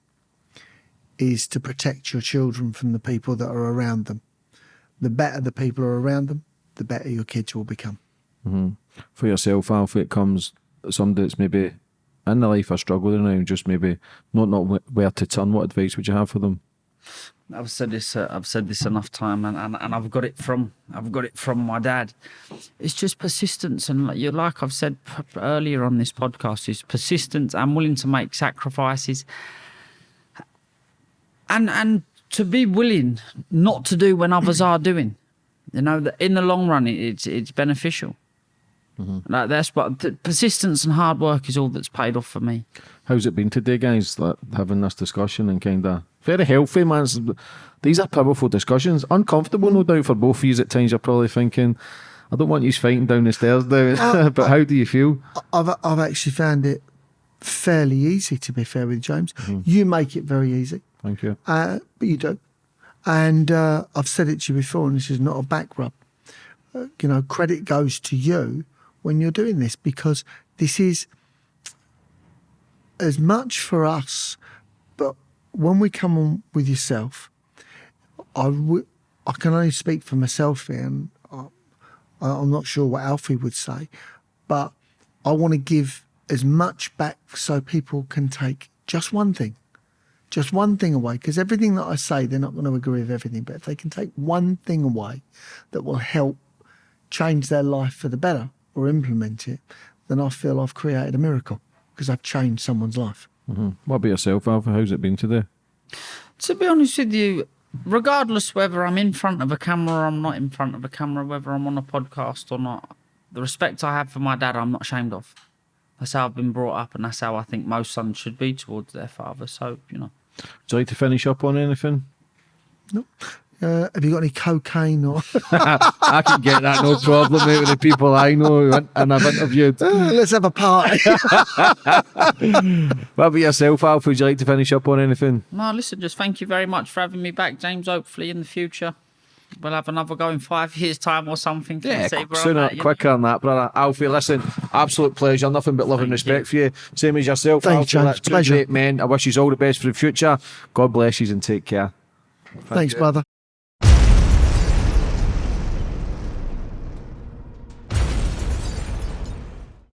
is to protect your children from the people that are around them. The better the people are around them, the better your kids will become. For yourself, Alfie, it comes somebody that's maybe in the life of struggle now and just maybe not not where to turn. What advice would you have for them? I've said this. Uh, I've said this enough time, and, and, and I've got it from I've got it from my dad. It's just persistence, and like you like I've said p- p- earlier on this podcast, is persistence. I'm willing to make sacrifices, and and to be willing not to do when others are doing. You know, that in the long run, it's it's beneficial. Mm-hmm. Like that's what th- persistence and hard work is all that's paid off for me. How's it been today, guys? Like, having this discussion and kind of very healthy, man. These are powerful discussions. Uncomfortable, no doubt, for both of you. At times, you're probably thinking, "I don't want you fighting down the stairs now." but how do you feel? I've I've actually found it fairly easy to be fair with James. Mm-hmm. You make it very easy. Thank you. uh, but you don't. And uh, I've said it to you before, and this is not a back rub. Uh, you know, credit goes to you when you're doing this because this is as much for us, but when we come on with yourself, I I can only speak for myself here, and I- I'm not sure what Alfie would say, but I want to give as much back so people can take just one thing just one thing away because everything that I say, they're not going to agree with everything. But if they can take one thing away that will help change their life for the better or implement it, then I feel I've created a miracle because I've changed someone's life. Mm-hmm. What about yourself, Alfie? How's it been today? To be honest with you, regardless whether I'm in front of a camera or I'm not in front of a camera, whether I'm on a podcast or not, the respect I have for my dad, I'm not ashamed of. That's how I've been brought up, and that's how I think most sons should be towards their father. So, you know, Would you like to finish up on anything? Uh, have you got any cocaine or? I can get that, no problem, mate, with the people I know and and I've interviewed. Let's have a party. What about yourself, Alf? Would you like to finish up on anything? no, listen, just thank you very much for having me back, James. Hopefully, in the future, we'll have another go in five years' time or something. Yeah, See where I'm sooner, at, you know? quicker than that, brother. Alfie, listen, absolute pleasure. Nothing but love and Thank respect for you. Same as yourself, Thank you, Alfie. James. That's two Pleasure. great men. I wish you all the best for the future. God bless you and take care. Thanks, brother.